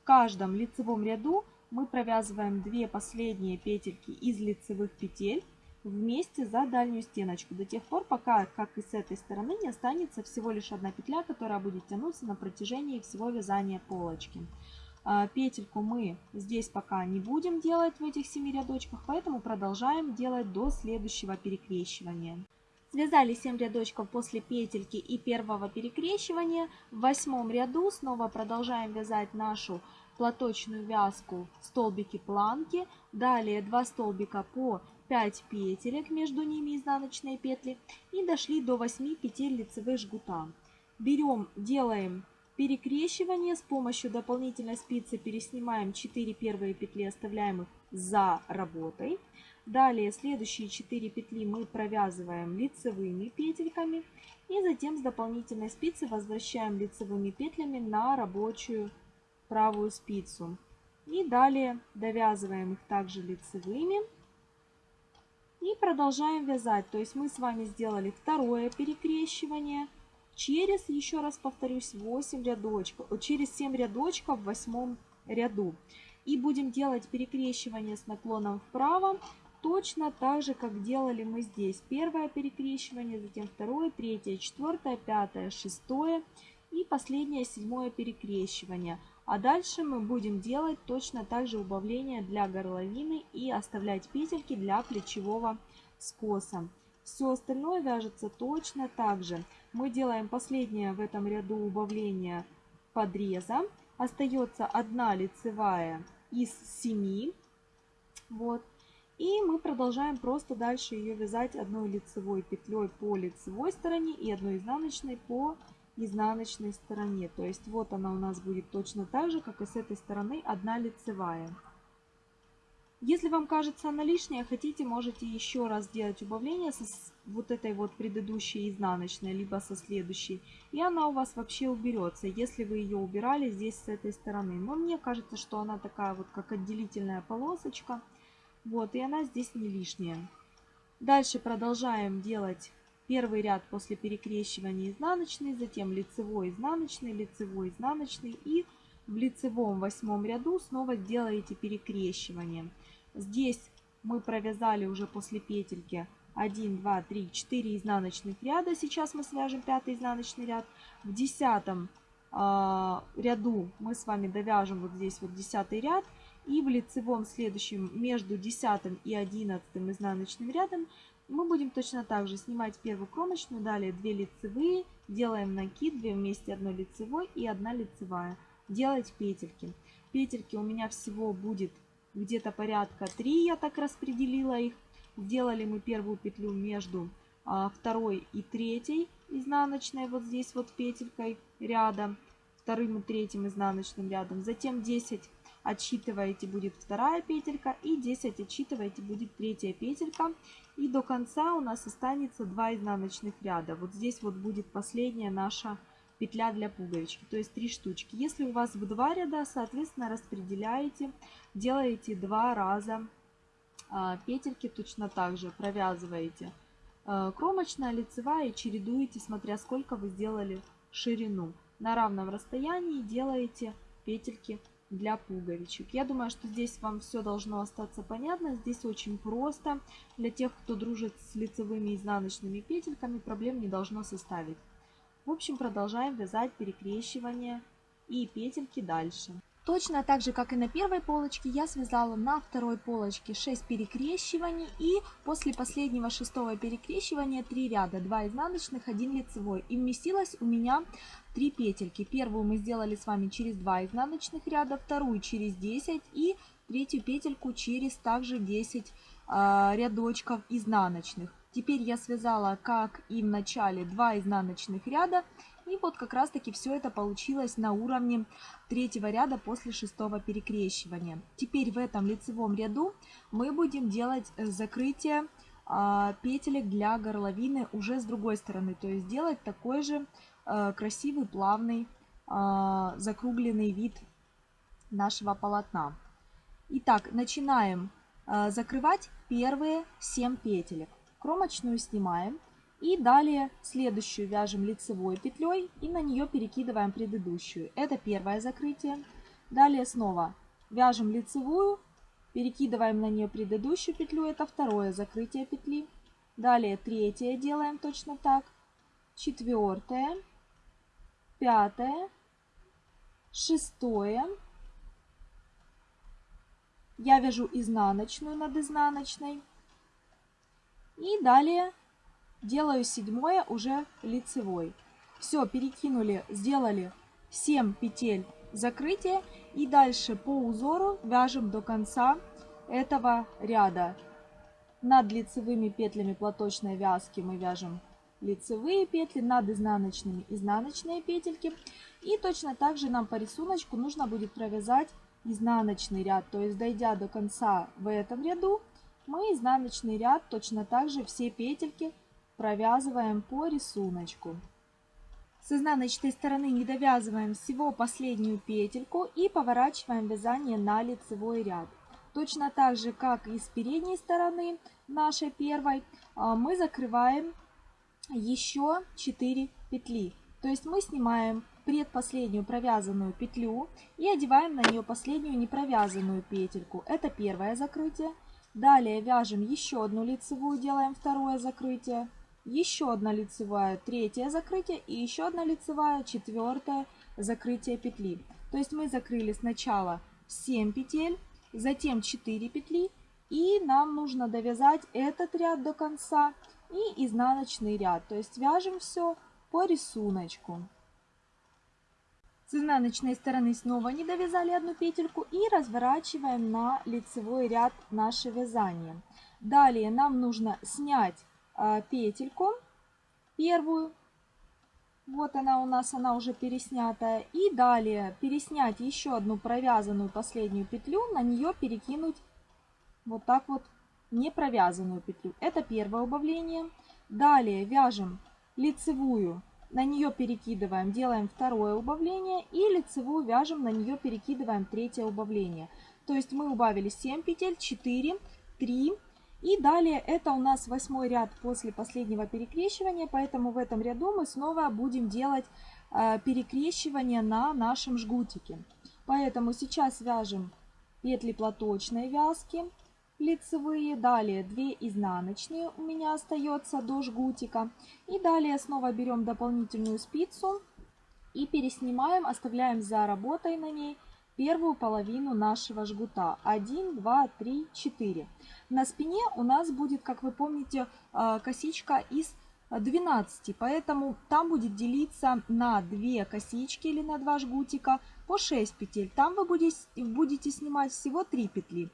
В каждом лицевом ряду мы провязываем 2 последние петельки из лицевых петель вместе за дальнюю стеночку до тех пор, пока, как и с этой стороны, не останется всего лишь одна петля, которая будет тянуться на протяжении всего вязания полочки. А, петельку мы здесь пока не будем делать в этих 7 рядочках, поэтому продолжаем делать до следующего перекрещивания. Связали 7 рядочков после петельки и первого перекрещивания. В восьмом ряду снова продолжаем вязать нашу платочную вязку столбики планки. Далее 2 столбика по 5 петелек, между ними изнаночные петли. И дошли до 8 петель лицевых жгута. Берем, делаем Перекрещивание с помощью дополнительной спицы переснимаем 4 первые петли, оставляем их за работой. Далее следующие 4 петли мы провязываем лицевыми петельками. И затем с дополнительной спицы возвращаем лицевыми петлями на рабочую правую спицу. И далее довязываем их также лицевыми. И продолжаем вязать. То есть мы с вами сделали второе перекрещивание через, еще раз повторюсь, 8 рядочков, через 7 рядочков в восьмом ряду. И будем делать перекрещивание с наклоном вправо, точно так же, как делали мы здесь. Первое перекрещивание, затем второе, третье, четвертое, пятое, шестое и последнее, седьмое перекрещивание. А дальше мы будем делать точно так же убавление для горловины и оставлять петельки для плечевого скоса. Все остальное вяжется точно так же. Мы делаем последнее в этом ряду убавление подреза. Остается одна лицевая из 7. Вот. И мы продолжаем просто дальше ее вязать одной лицевой петлей по лицевой стороне и одной изнаночной по изнаночной стороне. То есть вот она у нас будет точно так же, как и с этой стороны одна лицевая. Если вам кажется она лишняя, хотите, можете еще раз сделать убавление со вот этой вот предыдущей изнаночной, либо со следующей. И она у вас вообще уберется, если вы ее убирали здесь с этой стороны. Но мне кажется, что она такая вот как отделительная полосочка. Вот, и она здесь не лишняя. Дальше продолжаем делать первый ряд после перекрещивания изнаночный, затем лицевой, изнаночный, лицевой, изнаночный. И в лицевом восьмом ряду снова делаете перекрещивание. Здесь мы провязали уже после петельки 1, 2, 3, 4 изнаночных ряда. Сейчас мы свяжем пятый изнаночный ряд. В десятом э, ряду мы с вами довяжем вот здесь вот десятый ряд. И в лицевом следующем между десятым и одиннадцатым изнаночным рядом мы будем точно так же снимать первую кромочную, далее 2 лицевые, делаем накид, 2 вместе 1 лицевой и 1 лицевая. Делать петельки. Петельки у меня всего будет где-то порядка 3, я так распределила их. Сделали мы первую петлю между а, второй и третьей изнаночной, вот здесь вот петелькой ряда, вторым и третьим изнаночным рядом. Затем 10 отсчитываете будет вторая петелька и 10 отсчитываете будет третья петелька. И до конца у нас останется 2 изнаночных ряда. Вот здесь вот будет последняя наша петля для пуговички, то есть 3 штучки. Если у вас в 2 ряда, соответственно, распределяете, делаете 2 раза а, петельки точно так же, провязываете а, кромочная, лицевая и чередуете, смотря сколько вы сделали ширину. На равном расстоянии делаете петельки для пуговичек. Я думаю, что здесь вам все должно остаться понятно. Здесь очень просто. Для тех, кто дружит с лицевыми и изнаночными петельками, проблем не должно составить. В общем, продолжаем вязать перекрещивание и петельки дальше. Точно так же, как и на первой полочке, я связала на второй полочке 6 перекрещиваний и после последнего шестого перекрещивания 3 ряда, 2 изнаночных, 1 лицевой. И вместилось у меня 3 петельки. Первую мы сделали с вами через 2 изнаночных ряда, вторую через 10 и третью петельку через также 10 э, а, рядочков изнаночных. Теперь я связала, как и в начале, 2 изнаночных ряда и вот как раз таки все это получилось на уровне третьего ряда после шестого перекрещивания. Теперь в этом лицевом ряду мы будем делать э, закрытие а, петелек для горловины уже с другой стороны. То есть делать такой же красивый, плавный, а, закругленный вид нашего полотна. Итак, начинаем а, закрывать первые 7 петелек. Кромочную снимаем. И далее следующую вяжем лицевой петлей и на нее перекидываем предыдущую. Это первое закрытие. Далее снова вяжем лицевую, перекидываем на нее предыдущую петлю. Это второе закрытие петли. Далее третье делаем точно так. Четвертое, пятое, шестое. Я вяжу изнаночную над изнаночной. И далее делаю седьмое уже лицевой. Все, перекинули, сделали 7 петель закрытия и дальше по узору вяжем до конца этого ряда. Над лицевыми петлями платочной вязки мы вяжем лицевые петли, над изнаночными изнаночные петельки. И точно так же нам по рисунку нужно будет провязать изнаночный ряд, то есть дойдя до конца в этом ряду, мы изнаночный ряд точно так же все петельки провязываем по рисунку. С изнаночной стороны не довязываем всего последнюю петельку и поворачиваем вязание на лицевой ряд. Точно так же, как и с передней стороны нашей первой, а, мы закрываем еще 4 петли. То есть мы снимаем предпоследнюю провязанную петлю и одеваем на нее последнюю непровязанную петельку. Это первое закрытие. Далее вяжем еще одну лицевую, делаем второе закрытие еще одна лицевая, третье закрытие и еще одна лицевая, четвертое закрытие петли. То есть мы закрыли сначала 7 петель, затем 4 петли и нам нужно довязать этот ряд до конца и изнаночный ряд. То есть вяжем все по рисунку. С изнаночной стороны снова не довязали одну петельку и разворачиваем на лицевой ряд наше вязание. Далее нам нужно снять а, петельку первую. Вот она у нас, она уже переснятая. И далее переснять еще одну провязанную последнюю петлю, на нее перекинуть вот так вот не провязанную петлю. Это первое убавление. Далее вяжем лицевую, на нее перекидываем, делаем второе убавление. И лицевую вяжем, на нее перекидываем третье убавление. То есть мы убавили 7 петель, 4, 3, и далее это у нас восьмой ряд после последнего перекрещивания, поэтому в этом ряду мы снова будем делать э, перекрещивание на нашем жгутике. Поэтому сейчас вяжем петли платочной вязки лицевые, далее 2 изнаночные у меня остается до жгутика. И далее снова берем дополнительную спицу и переснимаем, оставляем за работой на ней первую половину нашего жгута. 1, 2, 3, 4. На спине у нас будет, как вы помните, а, косичка из 12, поэтому там будет делиться на 2 косички или на 2 жгутика по 6 петель. Там вы будете, будете снимать всего 3 петли.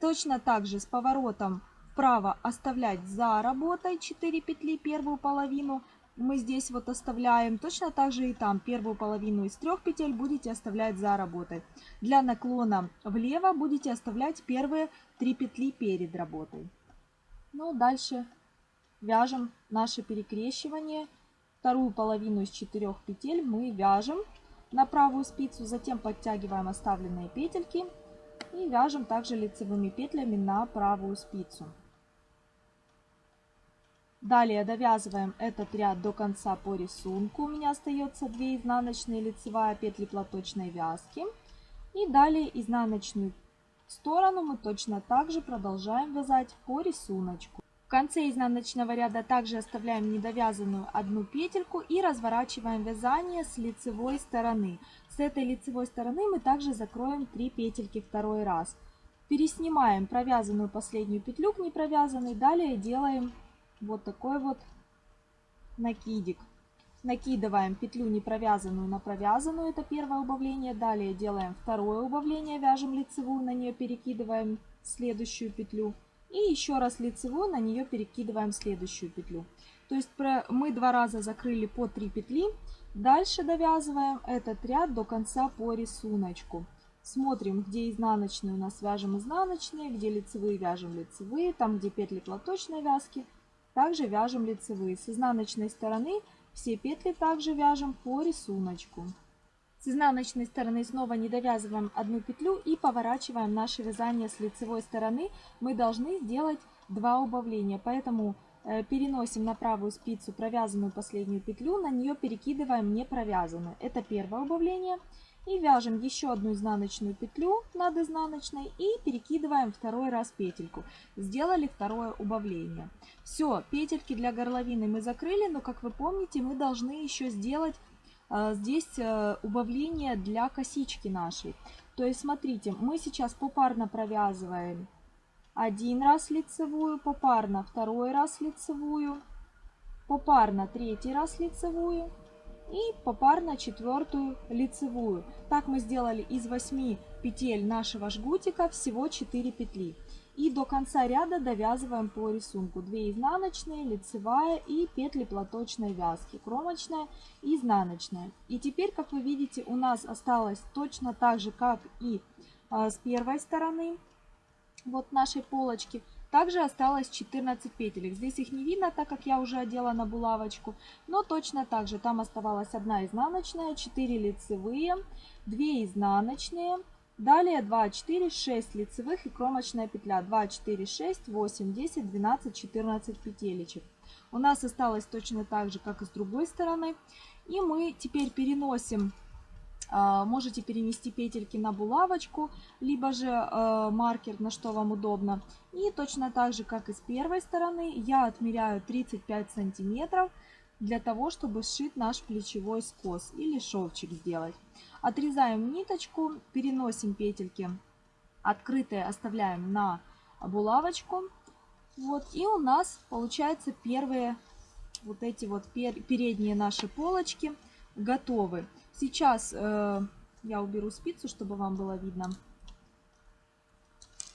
Точно так же с поворотом вправо оставлять за работой 4 петли первую половину. Мы здесь вот оставляем. Точно так же и там первую половину из трех петель будете оставлять за работой. Для наклона влево будете оставлять первые 3 петли перед работой. Ну, дальше вяжем наше перекрещивание. Вторую половину из 4 петель мы вяжем на правую спицу, затем подтягиваем оставленные петельки и вяжем также лицевыми петлями на правую спицу. Далее довязываем этот ряд до конца по рисунку. У меня остается 2 изнаночные лицевая петли платочной вязки. И далее изнаночную сторону мы точно так же продолжаем вязать по рисунку. В конце изнаночного ряда также оставляем недовязанную одну петельку и разворачиваем вязание с лицевой стороны. С этой лицевой стороны мы также закроем 3 петельки второй раз. Переснимаем провязанную последнюю петлю к непровязанной, далее делаем вот такой вот накидик. Накидываем петлю не провязанную на провязанную, это первое убавление. Далее делаем второе убавление, вяжем лицевую, на нее перекидываем следующую петлю. И еще раз лицевую, на нее перекидываем следующую петлю. То есть мы два раза закрыли по 3 петли. Дальше довязываем этот ряд до конца по рисунку. Смотрим, где изнаночные у нас вяжем изнаночные, где лицевые вяжем лицевые, там где петли платочной вязки – также вяжем лицевые. С изнаночной стороны все петли также вяжем по рисунку. С изнаночной стороны снова не довязываем одну петлю и поворачиваем наше вязание с лицевой стороны. Мы должны сделать два убавления, поэтому переносим на правую спицу провязанную последнюю петлю, на нее перекидываем не провязанную. Это первое убавление. И вяжем еще одну изнаночную петлю над изнаночной и перекидываем второй раз петельку. Сделали второе убавление. Все, петельки для горловины мы закрыли, но как вы помните, мы должны еще сделать э, здесь э, убавление для косички нашей. То есть смотрите, мы сейчас попарно провязываем один раз лицевую, попарно второй раз лицевую, попарно третий раз лицевую и попарно четвертую лицевую. Так мы сделали из 8 петель нашего жгутика всего 4 петли. И до конца ряда довязываем по рисунку 2 изнаночные, лицевая и петли платочной вязки, кромочная и изнаночная. И теперь, как вы видите, у нас осталось точно так же, как и а, с первой стороны вот нашей полочки – также осталось 14 петелек. Здесь их не видно, так как я уже одела на булавочку. Но точно так же там оставалась одна изнаночная, 4 лицевые, 2 изнаночные. Далее 2, 4, 6 лицевых и кромочная петля. 2, 4, 6, 8, 10, 12, 14 петелечек. У нас осталось точно так же, как и с другой стороны. И мы теперь переносим можете перенести петельки на булавочку, либо же э, маркер, на что вам удобно. И точно так же, как и с первой стороны, я отмеряю 35 сантиметров для того, чтобы сшить наш плечевой скос или шовчик сделать. Отрезаем ниточку, переносим петельки открытые, оставляем на булавочку. Вот, и у нас получается первые вот эти вот передние наши полочки готовы. Сейчас э, я уберу спицу, чтобы вам было видно.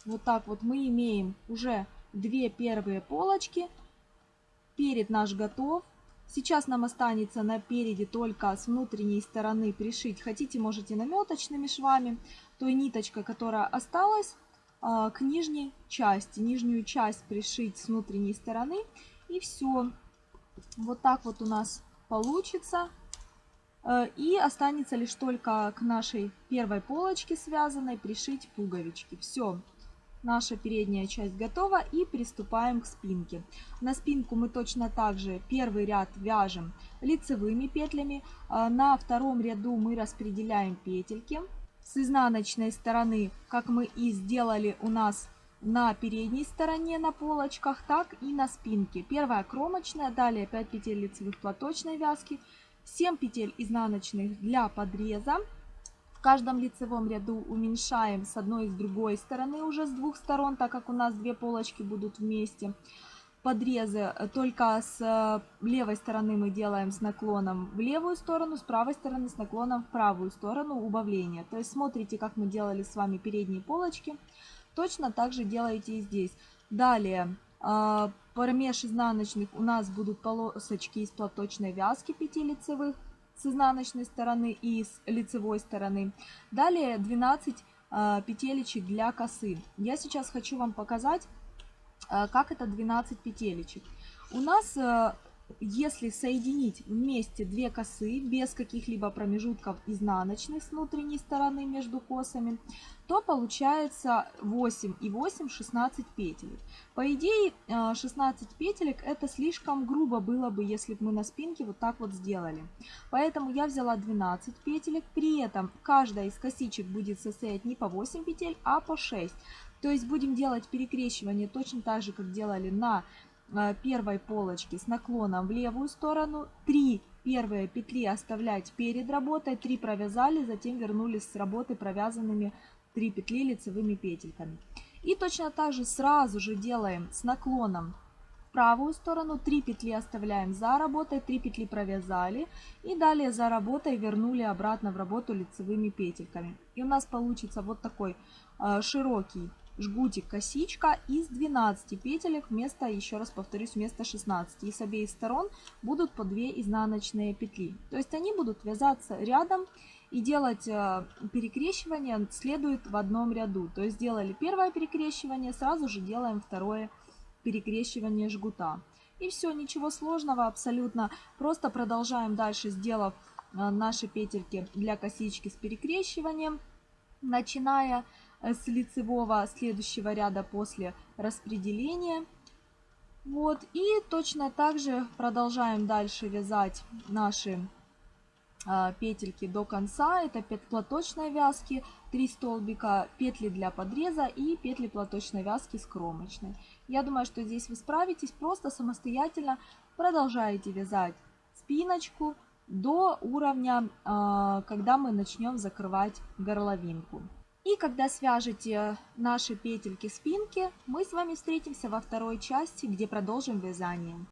Вот так вот мы имеем уже две первые полочки. Перед наш готов. Сейчас нам останется на переде только с внутренней стороны пришить. Хотите, можете наметочными швами. Той ниточкой, которая осталась, э, к нижней части. Нижнюю часть пришить с внутренней стороны. И все. Вот так вот у нас получится. Э, и останется лишь только к нашей первой полочке связанной пришить пуговички. Все, наша передняя часть готова и приступаем к спинке. На спинку мы точно так же первый ряд вяжем лицевыми петлями. Э, на втором ряду мы распределяем петельки. С изнаночной стороны, как мы и сделали у нас на передней стороне на полочках, так и на спинке. Первая кромочная, далее 5 петель лицевых платочной вязки, 7 петель изнаночных для подреза. В каждом лицевом ряду уменьшаем с одной и с другой стороны уже с двух сторон, так как у нас две полочки будут вместе. подрезы, только с левой стороны мы делаем с наклоном в левую сторону, с правой стороны с наклоном в правую сторону убавления. То есть смотрите, как мы делали с вами передние полочки. Точно так же делаете и здесь. Далее, промеж изнаночных у нас будут полосочки из платочной вязки 5 лицевых с изнаночной стороны и с лицевой стороны. Далее 12 петелечек для косы. Я сейчас хочу вам показать, как это 12 петелечек. У нас если соединить вместе две косы без каких-либо промежутков изнаночных с внутренней стороны между косами, то получается 8 и 8 16 петель. По идее 16 петелек это слишком грубо было бы, если бы мы на спинке вот так вот сделали. Поэтому я взяла 12 петелек, при этом каждая из косичек будет состоять не по 8 петель, а по 6. То есть будем делать перекрещивание точно так же, как делали на Э, первой полочки с наклоном в левую сторону, 3 первые петли оставлять перед работой, 3 провязали, затем вернулись с работы провязанными 3 петли лицевыми петельками. И точно так же сразу же делаем с наклоном в правую сторону, 3 петли оставляем за работой, 3 петли провязали и далее за работой вернули обратно в работу лицевыми петельками. И у нас получится вот такой э, широкий жгутик косичка из 12 петелек вместо, еще раз повторюсь, вместо 16. И с обеих сторон будут по 2 изнаночные петли. То есть они будут вязаться рядом и делать э, перекрещивание следует в одном ряду. То есть сделали первое перекрещивание, сразу же делаем второе перекрещивание жгута. И все, ничего сложного абсолютно. Просто продолжаем дальше, сделав э, наши петельки для косички с перекрещиванием, начиная с лицевого следующего ряда после распределения. Вот, и точно так же продолжаем дальше вязать наши а, петельки до конца. Это платочной вязки, 3 столбика, петли для подреза и петли платочной вязки с кромочной. Я думаю, что здесь вы справитесь, просто самостоятельно продолжаете вязать спиночку до уровня, а, когда мы начнем закрывать горловинку. И когда свяжете наши петельки спинки, мы с вами встретимся во второй части, где продолжим вязание.